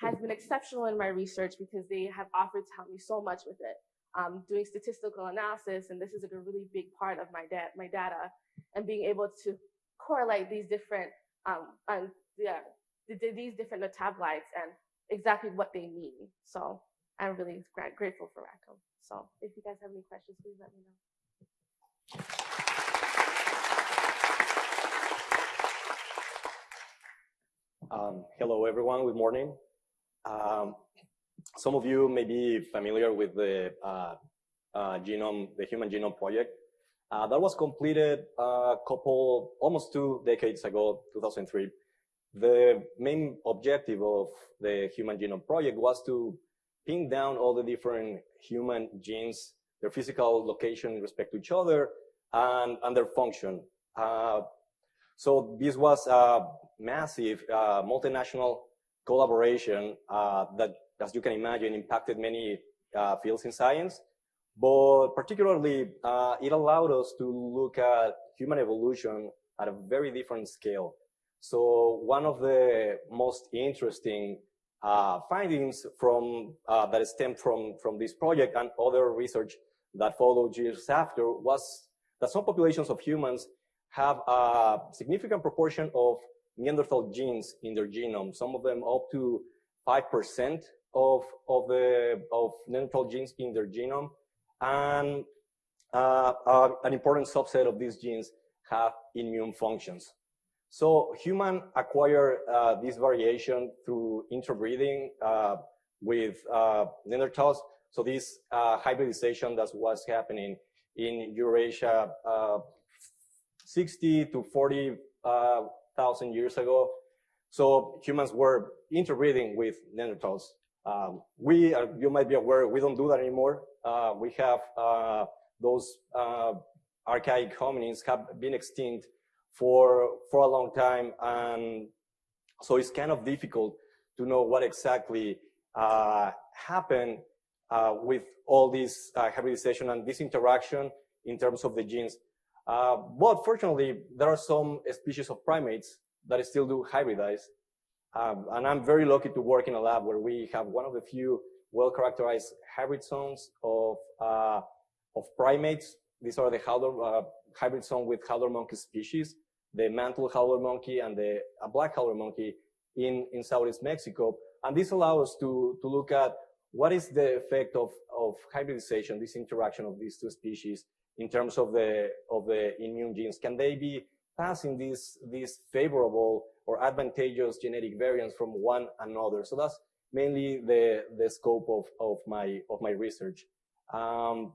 has been exceptional in my research because they have offered to help me so much with it. Um, doing statistical analysis, and this is like a really big part of my, da my data, and being able to correlate these different, um, um, yeah, these different metabolites and exactly what they mean. So I'm really grateful for Rackham. So if you guys have any questions, please let me know. Um, hello, everyone. Good morning. Um, some of you may be familiar with the uh, uh, genome, the Human Genome Project. Uh, that was completed a couple, almost two decades ago, 2003. The main objective of the Human Genome Project was to pin down all the different human genes, their physical location in respect to each other, and, and their function. So this was a massive uh, multinational collaboration uh, that, as you can imagine, impacted many uh, fields in science. But particularly, uh, it allowed us to look at human evolution at a very different scale. So one of the most interesting uh, findings from uh, that stemmed from from this project and other research that followed years after was that some populations of humans have a significant proportion of Neanderthal genes in their genome, some of them up to 5% of, of, the, of Neanderthal genes in their genome. And uh, uh, an important subset of these genes have immune functions. So human acquire uh, this variation through interbreeding uh, with uh, Neanderthals. So this uh, hybridization that was happening in Eurasia 60 to 40 thousand years ago. So humans were interbreeding with Neanderthals. Um, we, uh, you might be aware, we don't do that anymore. Uh, we have uh, those uh, archaic hominins have been extinct for for a long time, and so it's kind of difficult to know what exactly uh, happened uh, with all this hybridization and this interaction in terms of the genes. Uh, but fortunately, there are some species of primates that still do hybridize. Um, and I'm very lucky to work in a lab where we have one of the few well-characterized hybrid zones of, uh, of primates. These are the howler, uh, hybrid zone with howler monkey species, the mantle howler monkey and the black howler monkey in, in Southeast Mexico. And this allows us to, to look at what is the effect of, of hybridization, this interaction of these two species in terms of the, of the immune genes? Can they be passing these, these favorable or advantageous genetic variants from one another. So that's mainly the, the scope of, of, my, of my research. Um,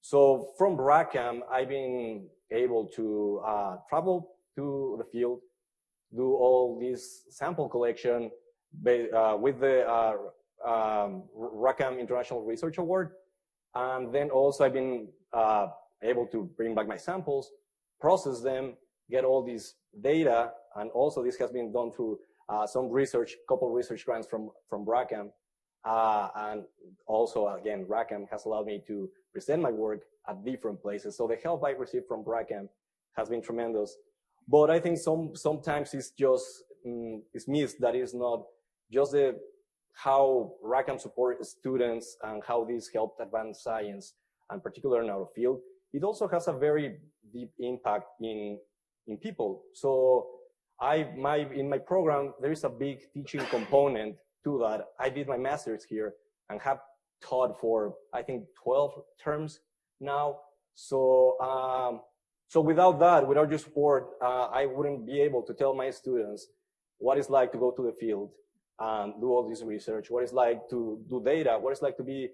so from Rackham, I've been able to uh, travel to the field, do all this sample collection uh, with the uh, um, Rackham International Research Award. And then also I've been uh, able to bring back my samples, process them, get all these data, and also this has been done through uh, some research, couple research grants from, from Rackham. Uh, and also, again, Rackham has allowed me to present my work at different places. So the help I received from Rackham has been tremendous. But I think some sometimes it's just mm, it's missed that is not just the how Rackham supports students and how this helped advance science and particularly in our field. It also has a very deep impact in in people. So I my in my program there is a big teaching component to that. I did my master's here and have taught for I think 12 terms now. So um, so without that, without your support, uh, I wouldn't be able to tell my students what it's like to go to the field and do all this research, what it's like to do data, what it's like to be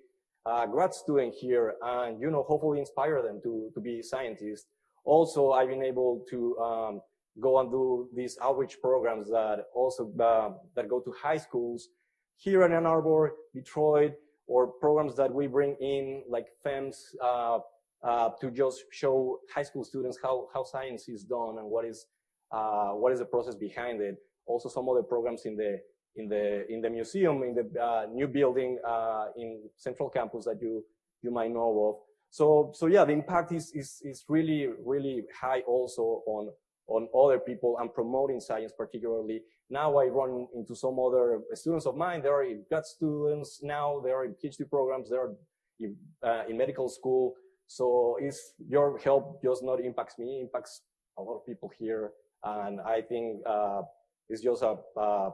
a grad student here, and you know, hopefully inspire them to to be scientists. Also, I've been able to um, go and do these outreach programs that also uh, that go to high schools here in Ann Arbor, Detroit, or programs that we bring in like FEMMES uh, uh, to just show high school students how, how science is done and what is, uh, what is the process behind it. Also some other programs in the, in the, in the museum, in the uh, new building uh, in Central Campus that you, you might know of. So, so yeah, the impact is, is, is really, really high also on, on other people and promoting science particularly. Now I run into some other students of mine. There are grad students now. There are PhD programs. There are in, uh, in medical school. So it's your help just not impacts me, impacts a lot of people here. And I think uh, it's just a, uh,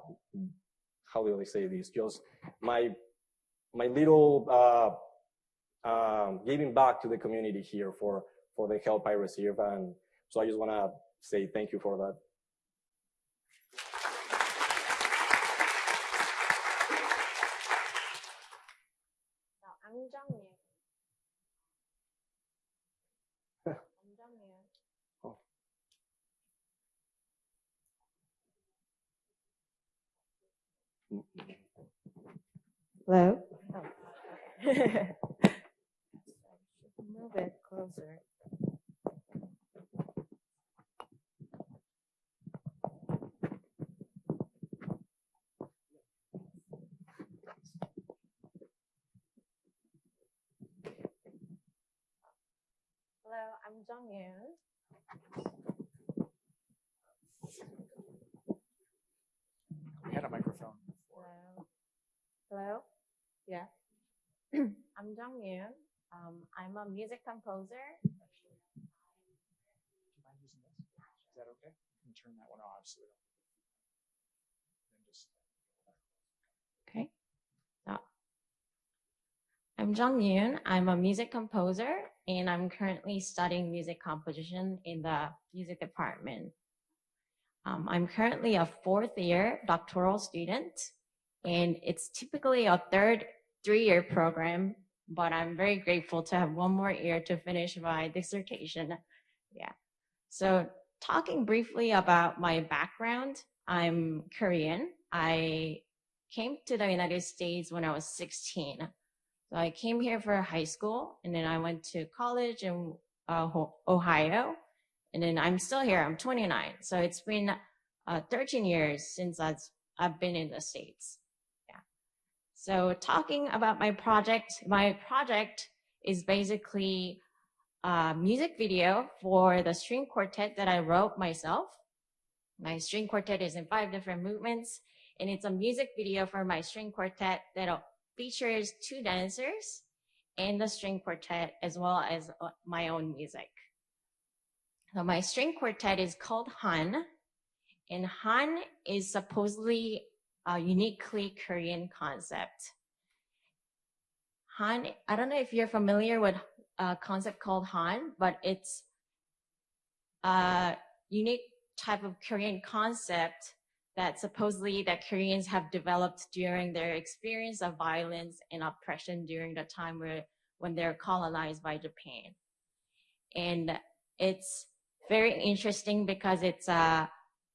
how do I say this? Just my, my little uh, um, giving back to the community here for, for the help I receive. And so I just want to say thank you for that. I'm Zhang Hello? Oh. Move it closer. Hello, I'm Jung Yoon. We had a microphone. Hello. Hello? Yeah. I'm Jung Yoon. Um, I'm a music composer. Do you mind using this? Is that okay? You can turn that one off so we don't. then just- Okay. So, I'm Jung Yoon. I'm a music composer and I'm currently studying music composition in the music department. Um, I'm currently a fourth year doctoral student and it's typically a third three-year program, but I'm very grateful to have one more year to finish my dissertation. Yeah. So talking briefly about my background, I'm Korean. I came to the United States when I was 16. So I came here for high school and then I went to college in uh, Ohio. And then I'm still here. I'm 29. So it's been uh, 13 years since I've, I've been in the States. So talking about my project, my project is basically a music video for the string quartet that I wrote myself. My string quartet is in five different movements and it's a music video for my string quartet that features two dancers and the string quartet as well as uh, my own music. So my string quartet is called Han and Han is supposedly a uniquely Korean concept. Han, I don't know if you're familiar with a concept called Han, but it's a unique type of Korean concept that supposedly that Koreans have developed during their experience of violence and oppression during the time where when they're colonized by Japan. And it's very interesting because it's a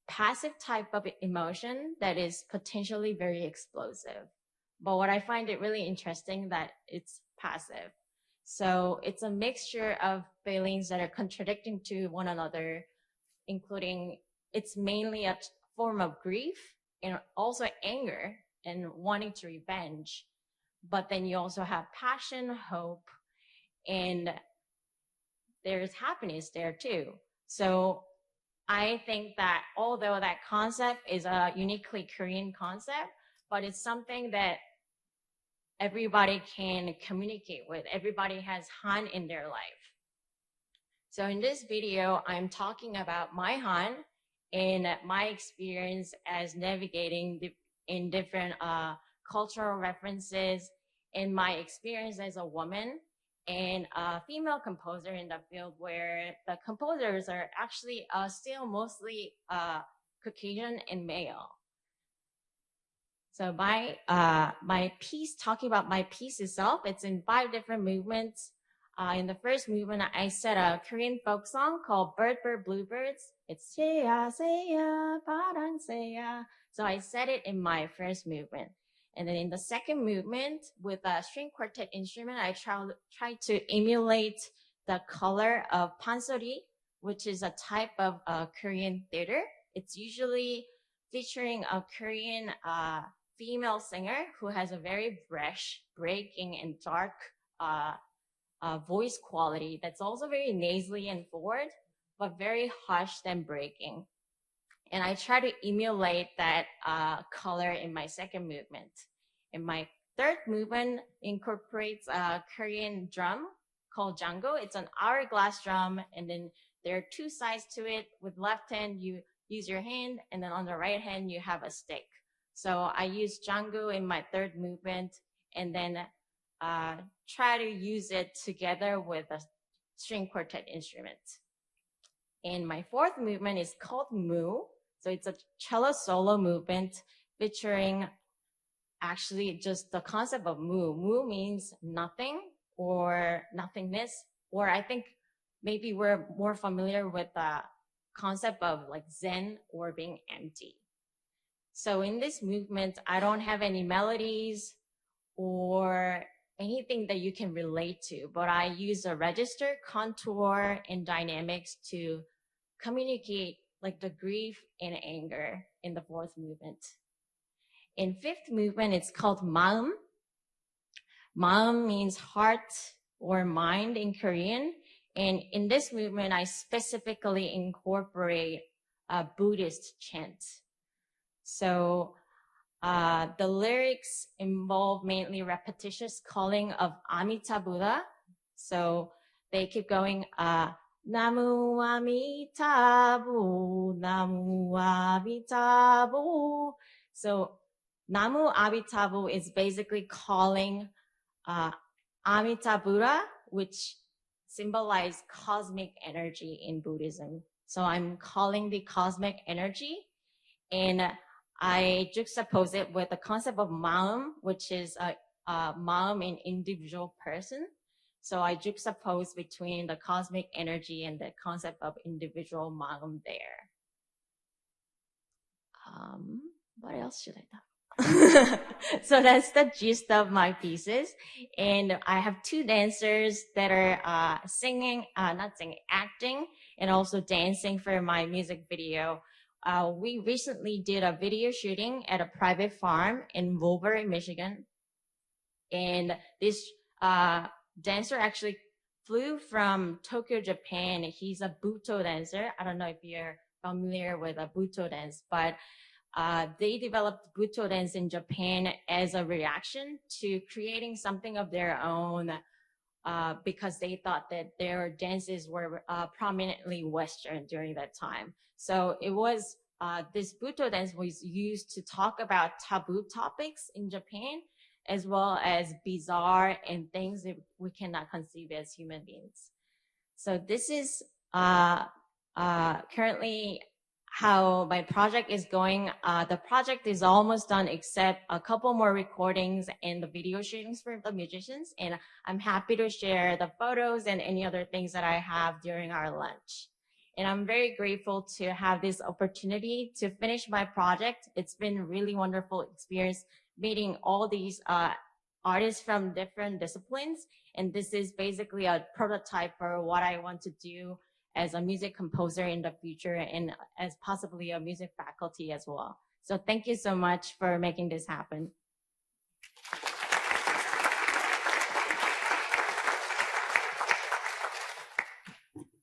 passive type of emotion that is potentially very explosive. But what I find it really interesting that it's passive. So it's a mixture of feelings that are contradicting to one another, including it's mainly a form of grief and also anger and wanting to revenge. But then you also have passion, hope, and there's happiness there too. So I think that although that concept is a uniquely Korean concept, but it's something that everybody can communicate with. Everybody has Han in their life. So in this video, I'm talking about my Han and my experience as navigating in different uh, cultural references and my experience as a woman and a female composer in the field where the composers are actually uh, still mostly uh, Caucasian and male. So my uh, my piece, talking about my piece itself, it's in five different movements. Uh, in the first movement, I set a Korean folk song called Bird Bird Bluebirds. It's seya seya paran seya. So I set it in my first movement. And then in the second movement with a string quartet instrument, I try, try to emulate the color of pansori, which is a type of uh, Korean theater. It's usually featuring a Korean uh, female singer who has a very fresh, breaking, and dark uh, uh, voice quality that's also very nasally and forward, but very hushed and breaking. And I try to emulate that uh, color in my second movement. And my third movement incorporates a Korean drum called jango. It's an hourglass drum, and then there are two sides to it. With left hand, you use your hand, and then on the right hand, you have a stick. So I use jango in my third movement, and then uh, try to use it together with a string quartet instrument. And my fourth movement is called Mu. So it's a cello solo movement featuring actually just the concept of Mu. Mu means nothing or nothingness, or I think maybe we're more familiar with the concept of like Zen or being empty. So in this movement, I don't have any melodies or anything that you can relate to, but I use a register, contour, and dynamics to communicate like the grief and anger in the fourth movement. In fifth movement, it's called maum. Maum means heart or mind in Korean. And in this movement, I specifically incorporate a Buddhist chant. So uh, the lyrics involve mainly repetitious calling of Amita Buddha. So they keep going, uh, Namu Amitabu, Namu Amitabu. So Namu Amitabu is basically calling uh, Amita Buddha, which symbolize cosmic energy in Buddhism. So I'm calling the cosmic energy and I juxtapose it with the concept of maum, which is a, a maum in individual person. So I juxtapose between the cosmic energy and the concept of individual maum there. Um, what else should I talk? so that's the gist of my pieces. And I have two dancers that are uh, singing, uh, not singing, acting, and also dancing for my music video. Uh, we recently did a video shooting at a private farm in Woburn, Michigan. And this uh, dancer actually flew from Tokyo, Japan. He's a Buto dancer. I don't know if you're familiar with a Buto dance, but uh, they developed Buto dance in Japan as a reaction to creating something of their own uh, because they thought that their dances were uh, prominently Western during that time. So it was uh, this Buto dance was used to talk about taboo topics in Japan, as well as bizarre and things that we cannot conceive as human beings. So this is uh, uh, currently how my project is going. Uh, the project is almost done except a couple more recordings and the video shootings for the musicians. And I'm happy to share the photos and any other things that I have during our lunch. And I'm very grateful to have this opportunity to finish my project. It's been really wonderful experience meeting all these uh, artists from different disciplines. And this is basically a prototype for what I want to do as a music composer in the future and as possibly a music faculty as well. So thank you so much for making this happen.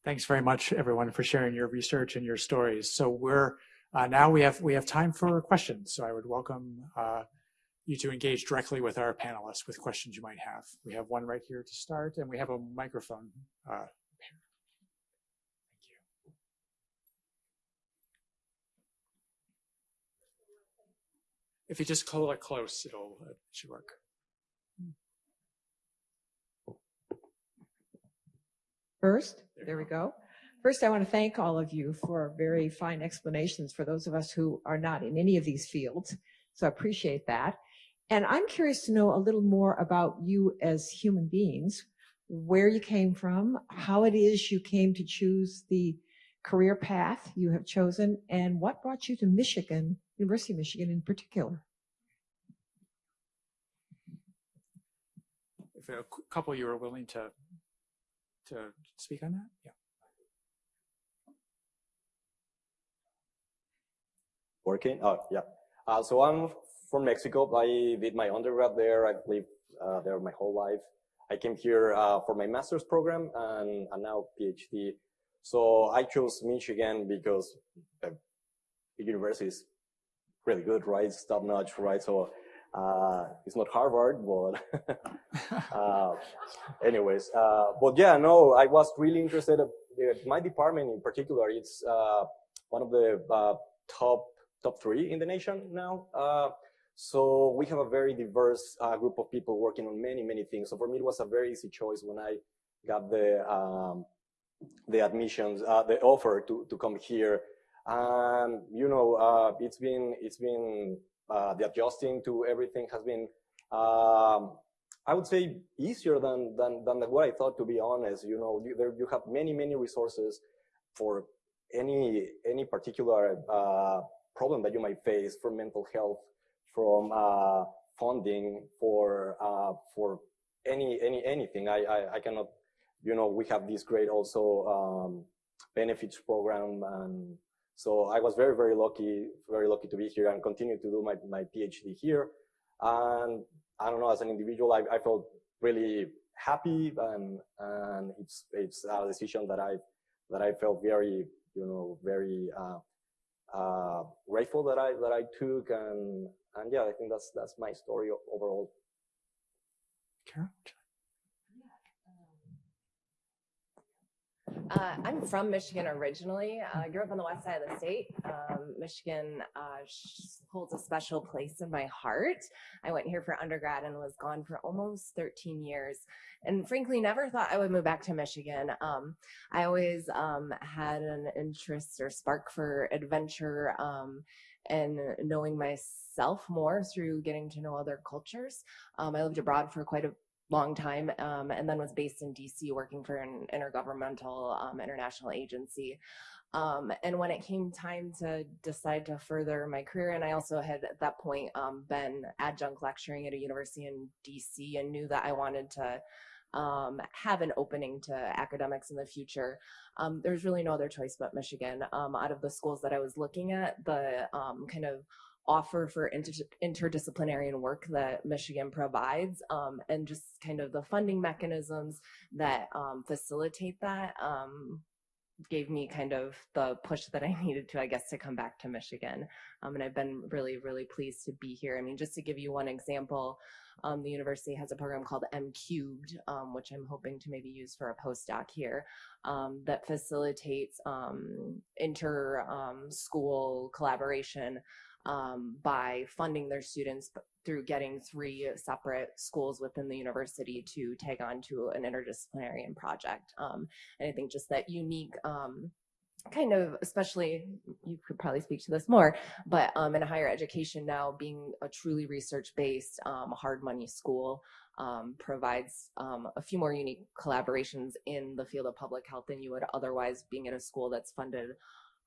Thanks very much, everyone, for sharing your research and your stories. So we're uh, now we have we have time for questions. So I would welcome uh, you to engage directly with our panelists with questions you might have. We have one right here to start, and we have a microphone. Uh. If you just hold it close, it'll it should work. First, there we go. First, I want to thank all of you for very fine explanations for those of us who are not in any of these fields. So I appreciate that. And I'm curious to know a little more about you as human beings, where you came from, how it is you came to choose the career path you have chosen, and what brought you to Michigan, University of Michigan in particular. If a cou- couple you are willing to to speak on that, yeah. Working? Oh, yeah. Uh, so I'm from Mexico. I did my undergrad there. I've lived uh, there my whole life. I came here uh, for my master's program and, and now PhD. So I chose Michigan because uh, the university is really good, right? It's top notch, right? So uh, it's not Harvard, but uh, anyways, uh, but yeah, no, I was really interested. uh, My department in particular, it's uh, one of the top top three in the nation now. So we have a very diverse uh, group of people working on many many things. So for me, it was a very easy choice when I got the um, the admissions, uh, the offer to to come here. Um, you know, uh, it's been it's been uh, the adjusting to everything has been, um, I would say, easier than than than what I thought. To be honest, you know, you, there you have many many resources for any any particular uh, problem that you might face for mental health, from uh, funding for uh, for any any anything. I, I I cannot, you know, we have this great also um, benefits program and so I was very, very lucky, very lucky to be here and continue to do my, my PhD here. And I don't know, as an individual, I, I felt really happy and, and it's, it's a decision that I, that I felt very, you know, very, uh, uh, grateful that I, that I took. And, and yeah, I think that's, that's my story overall. Karen? Uh, I'm from Michigan originally. Uh, I grew up on the west side of the state. Um, Michigan uh, sh- holds a special place in my heart. I went here for undergrad and was gone for almost 13 years. And frankly, never thought I would move back to Michigan. Um, I always um, had an interest or spark for adventure um, and knowing myself more through getting to know other cultures. Um, I lived abroad for quite a long time um, and then was based in DC working for an intergovernmental um, international agency. Um, and when it came time to decide to further my career, and I also had at that point um, been adjunct lecturing at a university in DC and knew that I wanted to um, have an opening to academics in the future. Um, there's really no other choice but Michigan. Um, out of the schools that I was looking at, the um, kind of offer for inter- interdisciplinary work that Michigan provides, um, and just kind of the funding mechanisms that um, facilitate that gave me kind of the push that I needed to, I guess, to come back to Michigan. Um, and I've been really, really pleased to be here. I mean, just to give you one example, um, the university has a program called M Cubed, um, which I'm hoping to maybe use for a postdoc here, um, that facilitates um, inter um, school collaboration um, by funding their students through getting three separate schools within the university to tag on to an interdisciplinary project. And I think just that unique um, kind of, especially you could probably speak to this more, but um, in higher education now, being a truly research-based, um, hard money school um, provides um, a few more unique collaborations in the field of public health than you would otherwise being in a school that's funded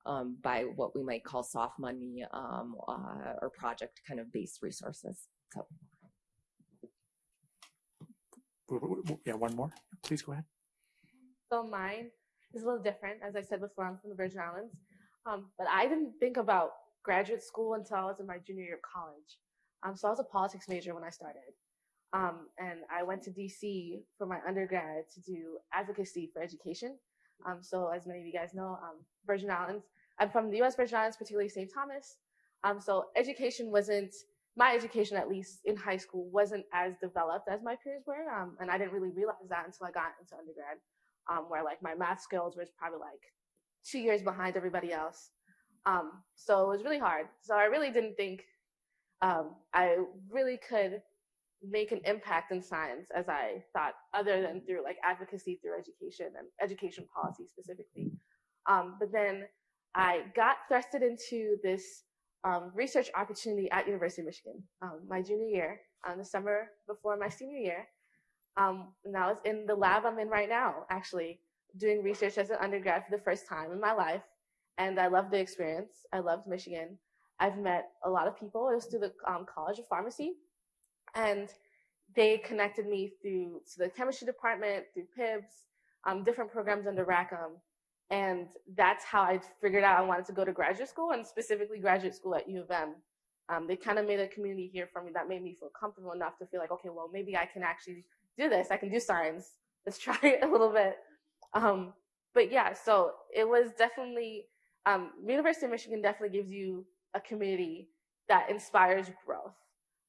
um, by what we might call soft money um, uh, or project kind of based resources. So. Yeah, one more. Please go ahead. So mine is a little different. As I said before, I'm from the Virgin Islands. Um, but I didn't think about graduate school until I was in my junior year of college. Um, so I was a politics major when I started. Um, and I went to DC for my undergrad to do advocacy for education. Um, so as many of you guys know, um, Virgin Islands, I'm from the US Virgin Islands, particularly St. Thomas. Um, so education wasn't, my education at least in high school wasn't as developed as my peers were. And I didn't really realize that until I got into undergrad, um, where like my math skills was probably like two years behind everybody else. Um, so it was really hard. So I really didn't think um, I really could make an impact in science as I thought, other than through like advocacy through education and education policy specifically. Um, but then I got thrusted into this um, research opportunity at University of Michigan um, my junior year, um, the summer before my senior year. Um, and I was in the lab I'm in right now, actually doing research as an undergrad for the first time in my life. And I loved the experience. I loved Michigan. I've met a lot of people. It was through the um, College of Pharmacy. And they connected me through to the chemistry department, through PIBS, um, different programs under Rackham. And that's how I figured out I wanted to go to graduate school and specifically graduate school at U of M. Um, they kind of made a community here for me that made me feel comfortable enough to feel like, okay, well, maybe I can actually do this. I can do science. Let's try it a little bit. Um, but yeah, so it was definitely, um, University of Michigan definitely gives you a community that inspires growth.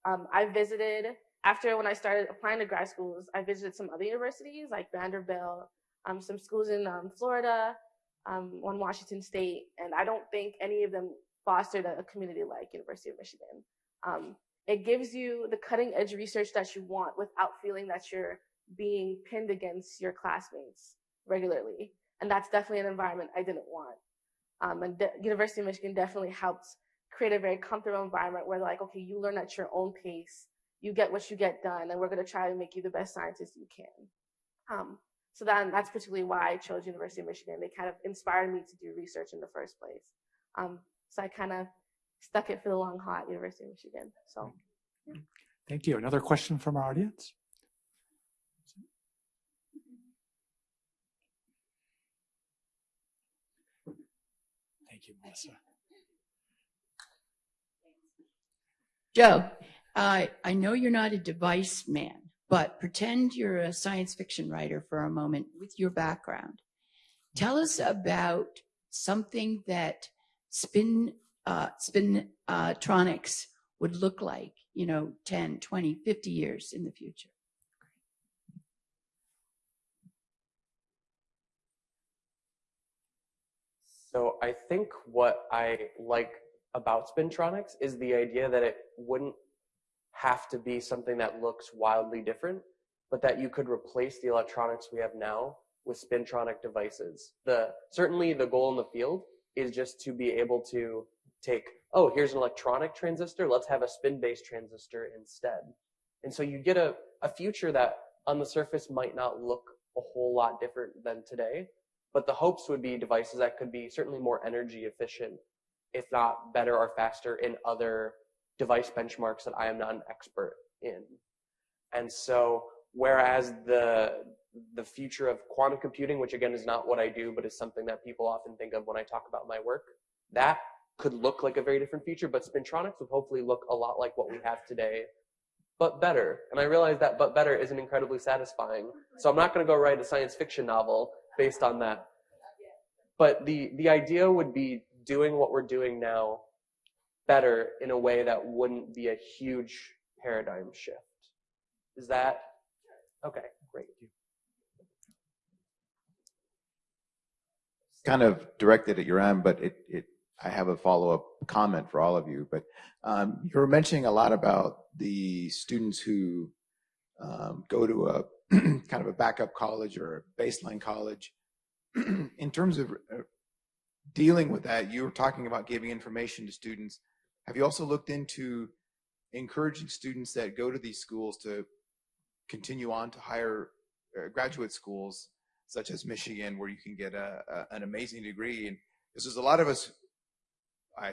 Um, I visited, after when I started applying to grad schools, I visited some other universities like Vanderbilt, um, some schools in um, Florida, um, one Washington State, and I don't think any of them fostered a, community like University of Michigan. It gives you the cutting edge research that you want without feeling that you're being pinned against your classmates regularly. And that's definitely an environment I didn't want. Um, and the University of Michigan definitely helped create a very comfortable environment where like, okay, you learn at your own pace, you get what you get done, and we're gonna try to make you the best scientist you can. Um, so then that's particularly why I chose University of Michigan. They kind of inspired me to do research in the first place. Um, so I kind of stuck it for the long haul at University of Michigan. So Thank you. Another question from our audience? Thank you, Melissa. Joe, I I know you're not a device man, but pretend you're a science fiction writer for a moment with your background. Tell us about something that spin uh, spintronics would look like, you know, 10, 20, 50 years in the future. So I think what I like about Spintronics is the idea that it wouldn't have to be something that looks wildly different, but that you could replace the electronics we have now with spintronic devices. The certainly the goal in the field is just to be able to take, oh, here's an electronic transistor, let's have a spin-based transistor instead. And so you get a, a future that on the surface might not look a whole lot different than today, but the hopes would be devices that could be certainly more energy efficient, if not better or faster in other device benchmarks that I am not an expert in. And so whereas the the future of quantum computing, which again is not what I do, but is something that people often think of when I talk about my work, that could look like a very different future, but spintronics would hopefully look a lot like what we have today, but better. And I realize that but better isn't incredibly satisfying. So I'm not going to go write a science fiction novel based on that. But the, the idea would be doing what we're doing now better in a way that wouldn't be a huge paradigm shift. Is that okay? Great. kind of directed at your end, but it, it I have a follow-up comment for all of you. But um, you were mentioning a lot about the students who um, go to a kind of a backup college or a baseline college. In terms of uh, dealing with that, you were talking about giving information to students. Have you also looked into encouraging students that go to these schools to continue on to higher uh, graduate schools, such as Michigan, where you can get a, a an amazing degree? And this is a lot of us. I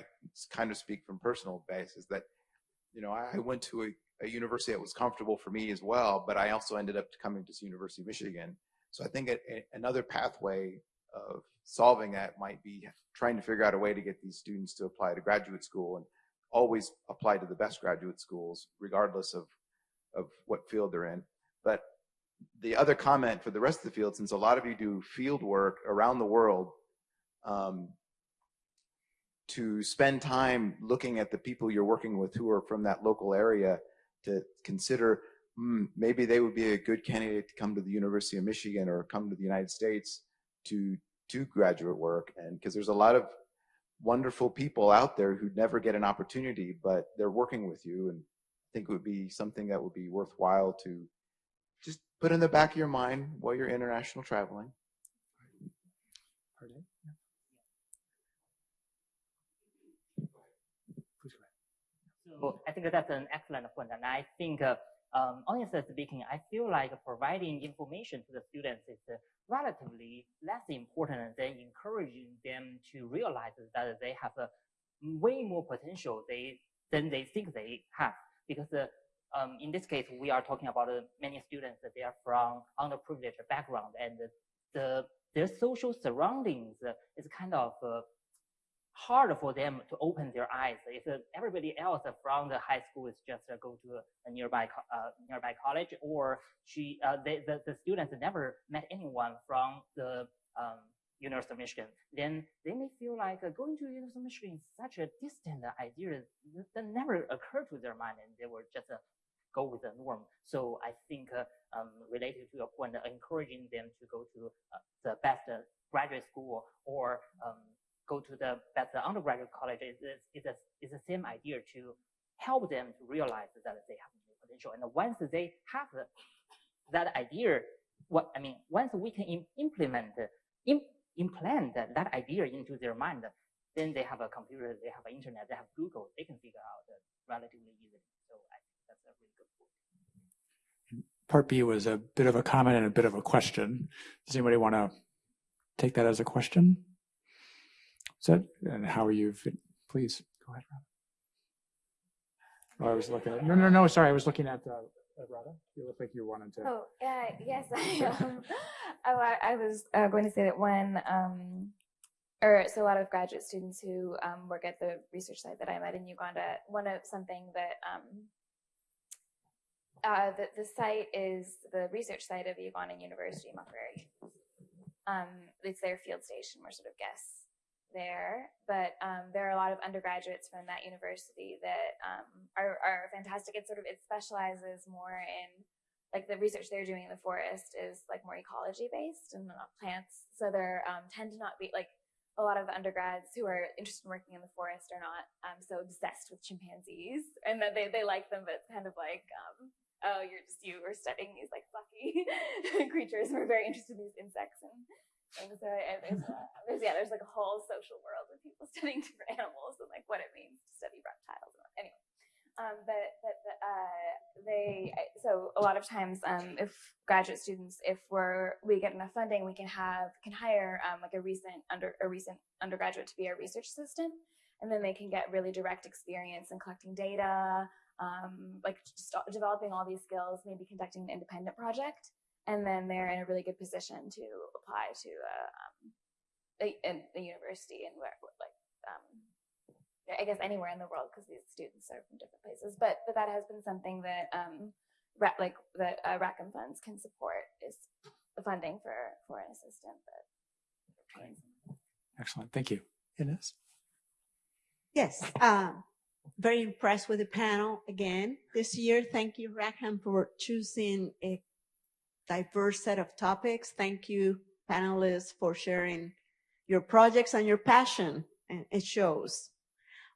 kind of speak from personal basis that, you know, I went to a, a university that was comfortable for me as well, but I also ended up coming to University of Michigan. So I think a, a, another pathway of solving that might be trying to figure out a way to get these students to apply to graduate school and always apply to the best graduate schools, regardless of, of what field they're in. But the other comment for the rest of the field, since a lot of you do field work around the world, um, to spend time looking at the people you're working with who are from that local area to consider mm, maybe they would be a good candidate to come to the University of Michigan or come to the United States to do graduate work. And because there's a lot of wonderful people out there who never get an opportunity, but they're working with you. And I think it would be something that would be worthwhile to just put in the back of your mind while you're international traveling. Pardon? So I think that's an excellent point, and I think, uh, um, honestly speaking, I feel like providing information to the students is uh, relatively less important than encouraging them to realize that they have a way more potential they than they think they have. Because uh, um, in this case, we are talking about uh, many students that they are from underprivileged background, and the their social surroundings uh, is kind of uh, hard for them to open their eyes. If uh, everybody else from the high school is just uh, go to a nearby uh, nearby college, or she uh, they, the the students never met anyone from the um, University of Michigan, then they may feel like uh, going to University of Michigan is such a distant idea that never occurred to their mind, and they will just uh, go with the norm. So I think um, related to your point, encouraging them to go to the best graduate school or um, go to the best undergraduate college is, is, a, is the same idea to help them to realize that they have potential. And once they have that idea, what I mean, once we can implement, implant that idea into their mind, then they have a computer, they have internet, they have Google, they can figure out relatively easily. So I think that's a really good point. Part B was a bit of a comment and a bit of a question. Does anybody want to take that as a question? So, and how are you? Please go ahead, Rob. Oh, I was looking at, no, no, no, sorry. I was looking at, uh, at Radha. You look like you wanted to. Oh, uh, yes. I, um, I, I was uh, going to say that when, um, or so a lot of graduate students who um, work at the research site that I'm at in Uganda, one of something that um, uh, the, the site is the research site of Ugandan University, Makerere. Um, it's their field station. We're sort of guests there, but um, there are a lot of undergraduates from that university that um, are, are fantastic. It sort of it specializes more in like the research they're doing in the forest is like more ecology based and not plants. So they um, tend to not be like a lot of undergrads who are interested in working in the forest are not um, so obsessed with chimpanzees and that they, they like them, but it's kind of like, um, oh, you're just, you are studying these like fluffy creatures. We're very interested in these insects and so there's, there's, yeah, there's like a whole social world of people studying different animals and like what it means to study reptiles. Anyway, um, but but uh, they so a lot of times um, if graduate students if we're we get enough funding we can have can hire um, like a recent under a recent undergraduate to be a research assistant and then they can get really direct experience in collecting data um, like developing all these skills maybe conducting an independent project and then they're in a really good position to apply to a, um, a, a university and where like um, I guess anywhere in the world because these students are from different places. But but that has been something that um, like that uh, Rackham funds can support is the funding for for an assistant that trains. Excellent, thank you, Ines. Yes, um, very impressed with the panel again this year. Thank you, Rackham, for choosing a diverse set of topics. Thank you, panelists, for sharing your projects and your passion, and it shows.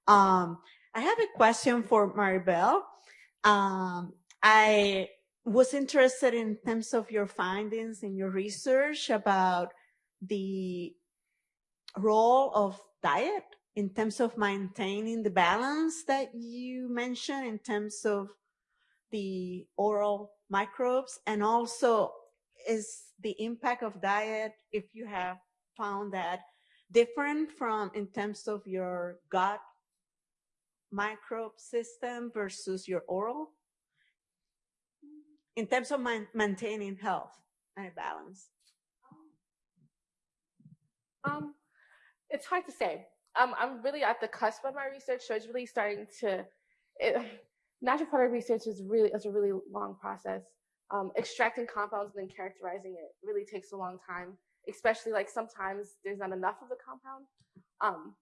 Um, I have a question for Maribel. Um, I was interested in terms of your findings in your research about the role of diet in terms of maintaining the balance that you mentioned in terms of the oral microbes and also is the impact of diet if you have found that different from in terms of your gut microbe system versus your oral in terms of maintaining health and balance Um, it's hard to say. Um, I'm really at the cusp of my research, so it's really starting to. It, natural product research is really is a really long process. Um, extracting compounds and then characterizing it really takes a long time, especially like sometimes there's not enough of the compound. Um,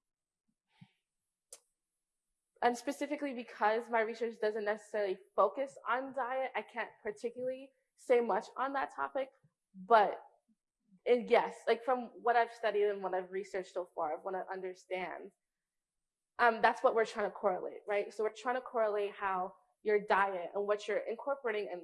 and specifically because my research doesn't necessarily focus on diet, I can't particularly say much on that topic. But and yes, like from what I've studied and what I've researched so far, I want to understand. Um, that's what we're trying to correlate, right? So we're trying to correlate how your diet and what you're incorporating and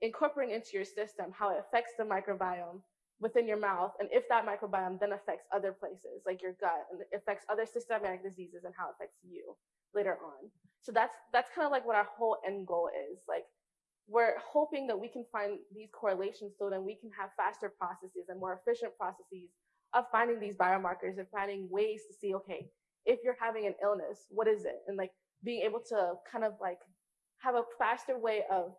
incorporating into your system, how it affects the microbiome within your mouth, and if that microbiome then affects other places like your gut and affects other systemic diseases and how it affects you later on. So that's that's kind of like what our whole end goal is. Like we're hoping that we can find these correlations so then we can have faster processes and more efficient processes of finding these biomarkers and finding ways to see, okay, if you're having an illness, what is it? And like being able to kind of like have a faster way of,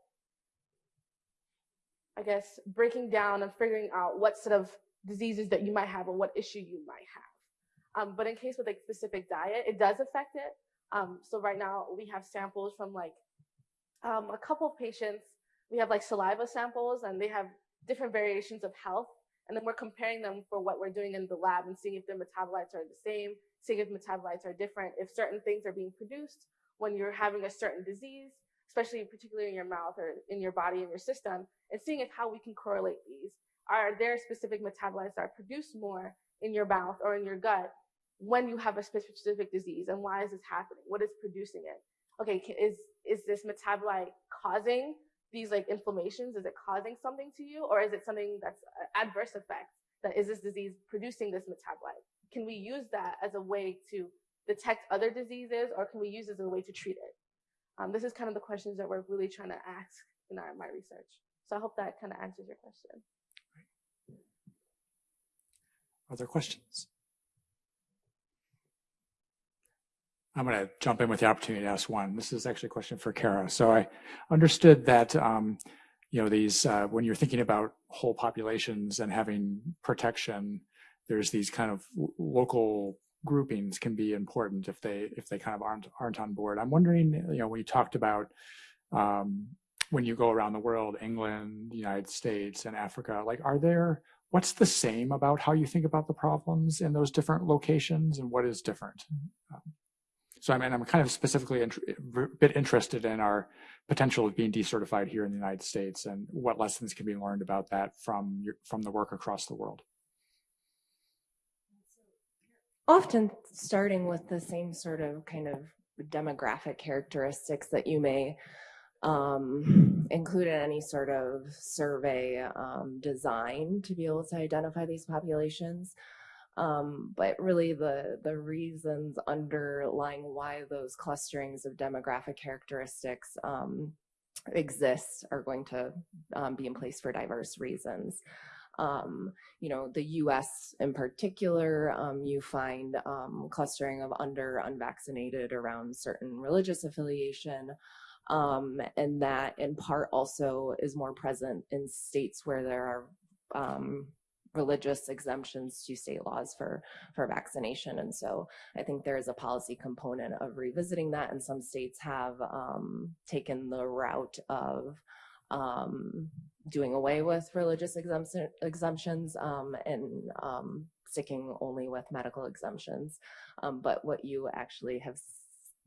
I guess, breaking down and figuring out what sort of diseases that you might have or what issue you might have. Um, but in case with like specific diet, it does affect it. Um, so right now we have samples from like um, a couple of patients, we have like saliva samples and they have different variations of health. And then we're comparing them for what we're doing in the lab and seeing if their metabolites are the same, seeing if metabolites are different, if certain things are being produced when you're having a certain disease, especially particularly in your mouth or in your body and your system, and seeing if how we can correlate these. Are there specific metabolites that are produced more in your mouth or in your gut when you have a specific disease? And why is this happening? What is producing it? Okay, is is this metabolite causing these like inflammations? Is it causing something to you? Or is it something that's adverse effect? That is this disease producing this metabolite? Can we use that as a way to detect other diseases or can we use it as a way to treat it? Um, this is kind of the questions that we're really trying to ask in our, my research. So I hope that kind of answers your question. Other questions? I'm going to jump in with the opportunity to ask one. This is actually a question for Kara. So I understood that, um, you know, these, uh, when you're thinking about whole populations and having protection, there's these kind of local groupings can be important if they, if they kind of aren't, aren't on board. I'm wondering, you know, when you talked about, um, when you go around the world, England, the United States and Africa, like, are there, what's the same about how you think about the problems in those different locations and what is different? Um, so I mean, I'm kind of specifically a bit interested in our potential of being decertified here in the United States and what lessons can be learned about that from your, from the work across the world. Often starting with the same sort of kind of demographic characteristics that you may um, include in any sort of survey um, design to be able to identify these populations. Um, but really the, the reasons underlying why those clusterings of demographic characteristics um, exist are going to um, be in place for diverse reasons. Um, you know, the US in particular, um, you find um, clustering of under unvaccinated around certain religious affiliation. and that in part also is more present in states where there are religious exemptions to state laws for for vaccination and so i think there is a policy component of revisiting that and some states have um, taken the route of um, doing away with religious exemption, exemptions um, and um, sticking only with medical exemptions um, but what you actually have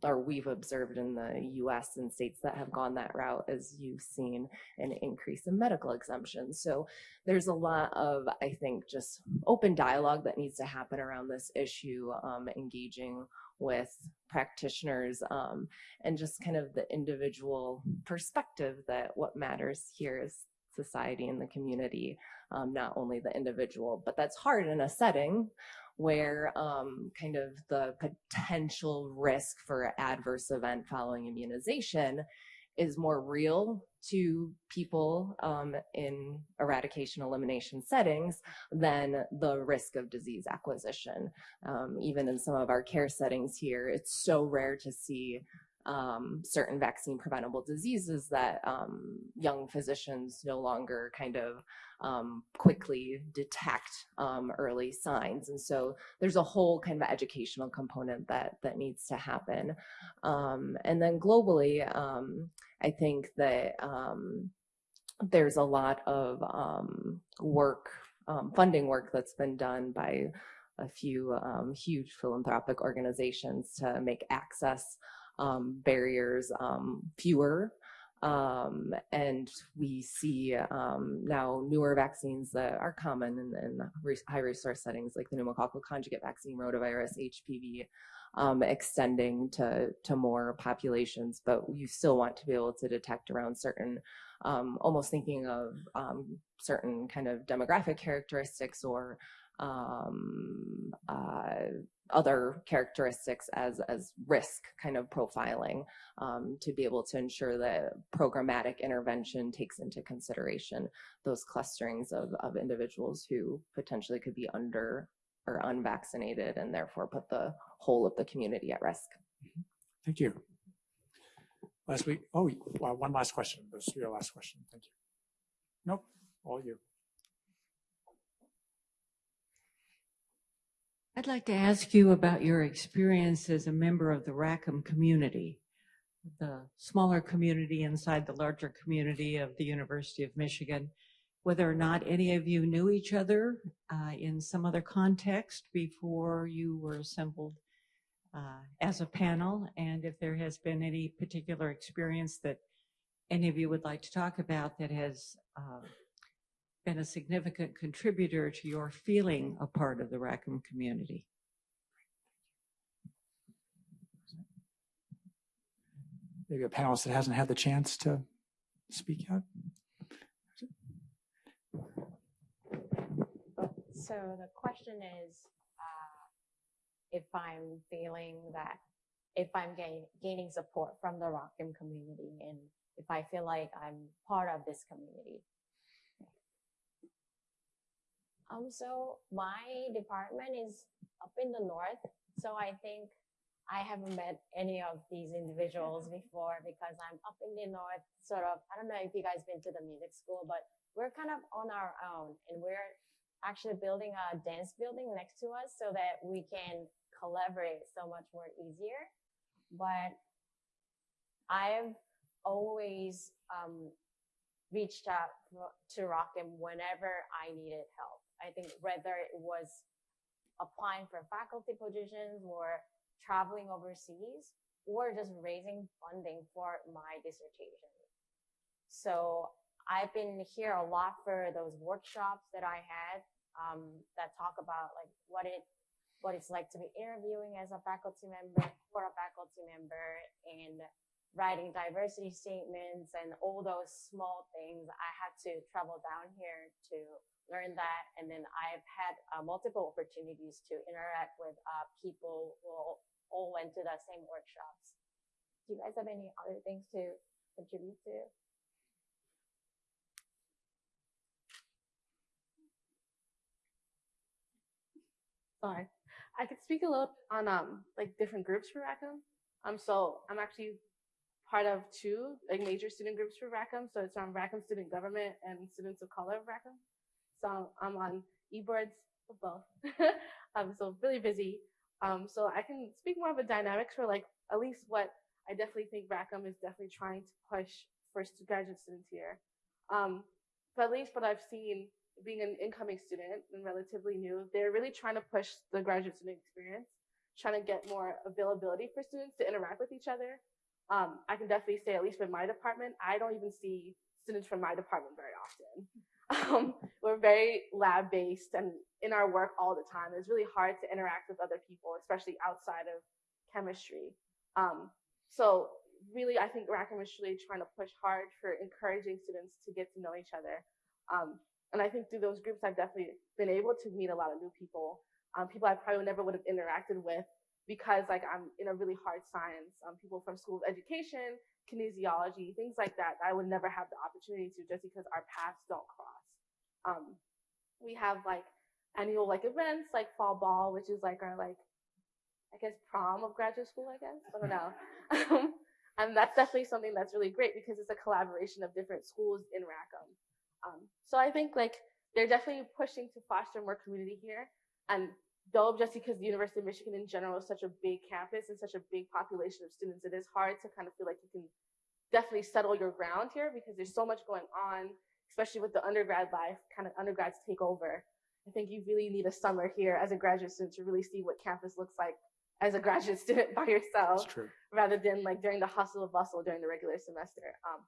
or we've observed in the US and states that have gone that route is you've seen an increase in medical exemptions. So there's a lot of, I think, just open dialogue that needs to happen around this issue, um, engaging with practitioners um, and just kind of the individual perspective that what matters here is society and the community, um, not only the individual. But that's hard in a setting where um, kind of the potential risk for adverse event following immunization is more real to people um, in eradication elimination settings than the risk of disease acquisition. Um, even in some of our care settings here, it's so rare to see um, certain vaccine preventable diseases that um, young physicians no longer kind of um, quickly detect um, early signs. And so there's a whole kind of educational component that, that needs to happen. Um, and then globally, um, I think that there's a lot of work, funding work that's been done by a few huge philanthropic organizations to make access um, barriers um, fewer. Um, and we see um, now newer vaccines that are common in, in high resource settings like the pneumococcal conjugate vaccine, rotavirus, HPV, um, extending to, to more populations, but you still want to be able to detect around certain, um, almost thinking of um, certain kind of demographic characteristics or um, uh, other characteristics as, as risk kind of profiling um, to be able to ensure that programmatic intervention takes into consideration those clusterings of, of individuals who potentially could be under or unvaccinated and therefore put the whole of the community at risk. Thank you. Last week, oh, one last question. This is your last question. Thank you. Nope, all you. I'd like to ask you about your experience as a member of the Rackham community, the smaller community inside the larger community of the University of Michigan, whether or not any of you knew each other uh, in some other context before you were assembled uh, as a panel, and if there has been any particular experience that any of you would like to talk about that has uh, been a significant contributor to your feeling a part of the Rackham community? Maybe a panelist that hasn't had the chance to speak yet. So the question is, uh, if I'm feeling that, if I'm gain, gaining support from the Rackham community and if I feel like I'm part of this community. Um, so my department is up in the north. So I think I haven't met any of these individuals before because I'm up in the north, sort of, I don't know if you guys been to the music school, but we're kind of on our own and we're actually building a dance building next to us so that we can collaborate so much more easier. But I've always um, reached out to Rackham whenever I needed help. I think whether it was applying for faculty positions or traveling overseas or just raising funding for my dissertation. So I've been here a lot for those workshops that I had um, that talk about like what it what it's like to be interviewing as a faculty member for a faculty member and writing diversity statements and all those small things. I had to travel down here to learn that. And then I've had uh, multiple opportunities to interact with uh, people who all went to the same workshops. Do you guys have any other things to contribute to? Sorry. I could speak a little bit on um like different groups for Rackham. Um, so I'm actually part of two like major student groups for Rackham. So it's um Rackham Student Government and Students of Color of Rackham. So I'm on eBoards for both. um, so really busy. Um, so I can speak more of a dynamics for like at least what I definitely think Rackham is definitely trying to push for graduate students here. Um, but at least what I've seen being an incoming student and relatively new, they're really trying to push the graduate student experience, trying to get more availability for students to interact with each other. Um, I can definitely say, at least in my department, I don't even see students from my department very often. Um, we're very lab based and in our work all the time. It's really hard to interact with other people, especially outside of chemistry. Um, so really, I think Rackham is really trying to push hard for encouraging students to get to know each other. Um, and I think through those groups, I've definitely been able to meet a lot of new people, um, people I probably never would have interacted with because like I'm in a really hard science, um, people from school of education, kinesiology, things like that, I would never have the opportunity to just because our paths don't cross. Um, we have like annual like events like fall ball, which is like our like, I guess prom of graduate school, I guess, I don't know. and that's definitely something that's really great because it's a collaboration of different schools in Rackham. Um, so I think like they're definitely pushing to foster more community here. And though just because the University of Michigan in general is such a big campus and such a big population of students, it is hard to kind of feel like you can definitely settle your ground here because there's so much going on, especially with the undergrad life, kind of undergrads take over. I think you really need a summer here as a graduate student to really see what campus looks like as a graduate student by yourself, rather than like during the hustle and bustle during the regular semester. Um,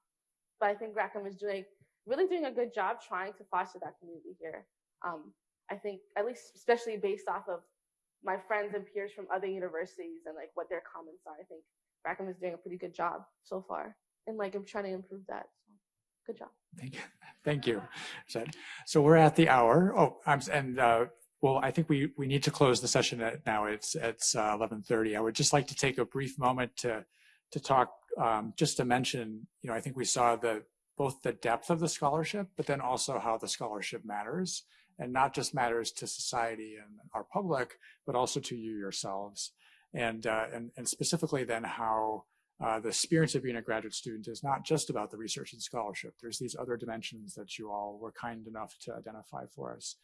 but I think Rackham is doing really doing a good job trying to foster that community here. Um, I think at least especially based off of my friends and peers from other universities and like what their comments are, I think Rackham is doing a pretty good job so far. And like I'm trying to improve that. So good job. Thank you. Thank you. So we're at the hour. Oh, I'm and uh, well, I think we we need to close the session at now. It's it's uh, 11:30. I would just like to take a brief moment to to talk um, just to mention. You know, I think we saw the both the depth of the scholarship, but then also how the scholarship matters and not just matters to society and our public, but also to you yourselves. And, uh, and, and specifically then how uh, the experience of being a graduate student is not just about the research and scholarship. There's these other dimensions that you all were kind enough to identify for us.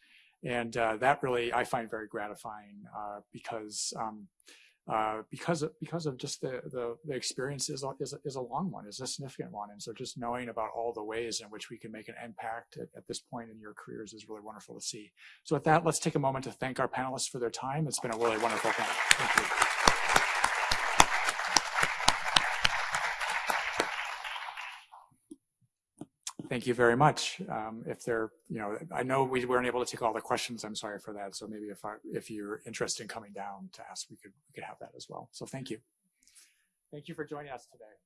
And uh, that really I find very gratifying uh, because um, uh, because of, because of just the, the, the experience is a, is, a, is a long one, is a significant one. And so just knowing about all the ways in which we can make an impact at, at this point in your careers is really wonderful to see. So with that, let's take a moment to thank our panelists for their time. It's been a really wonderful thing. Thank you very much. Um, if there, you know, I know we weren't able to take all the questions. I'm sorry for that. So maybe if I, if you're interested in coming down to ask, we could we could have that as well. So thank you. Thank you for joining us today.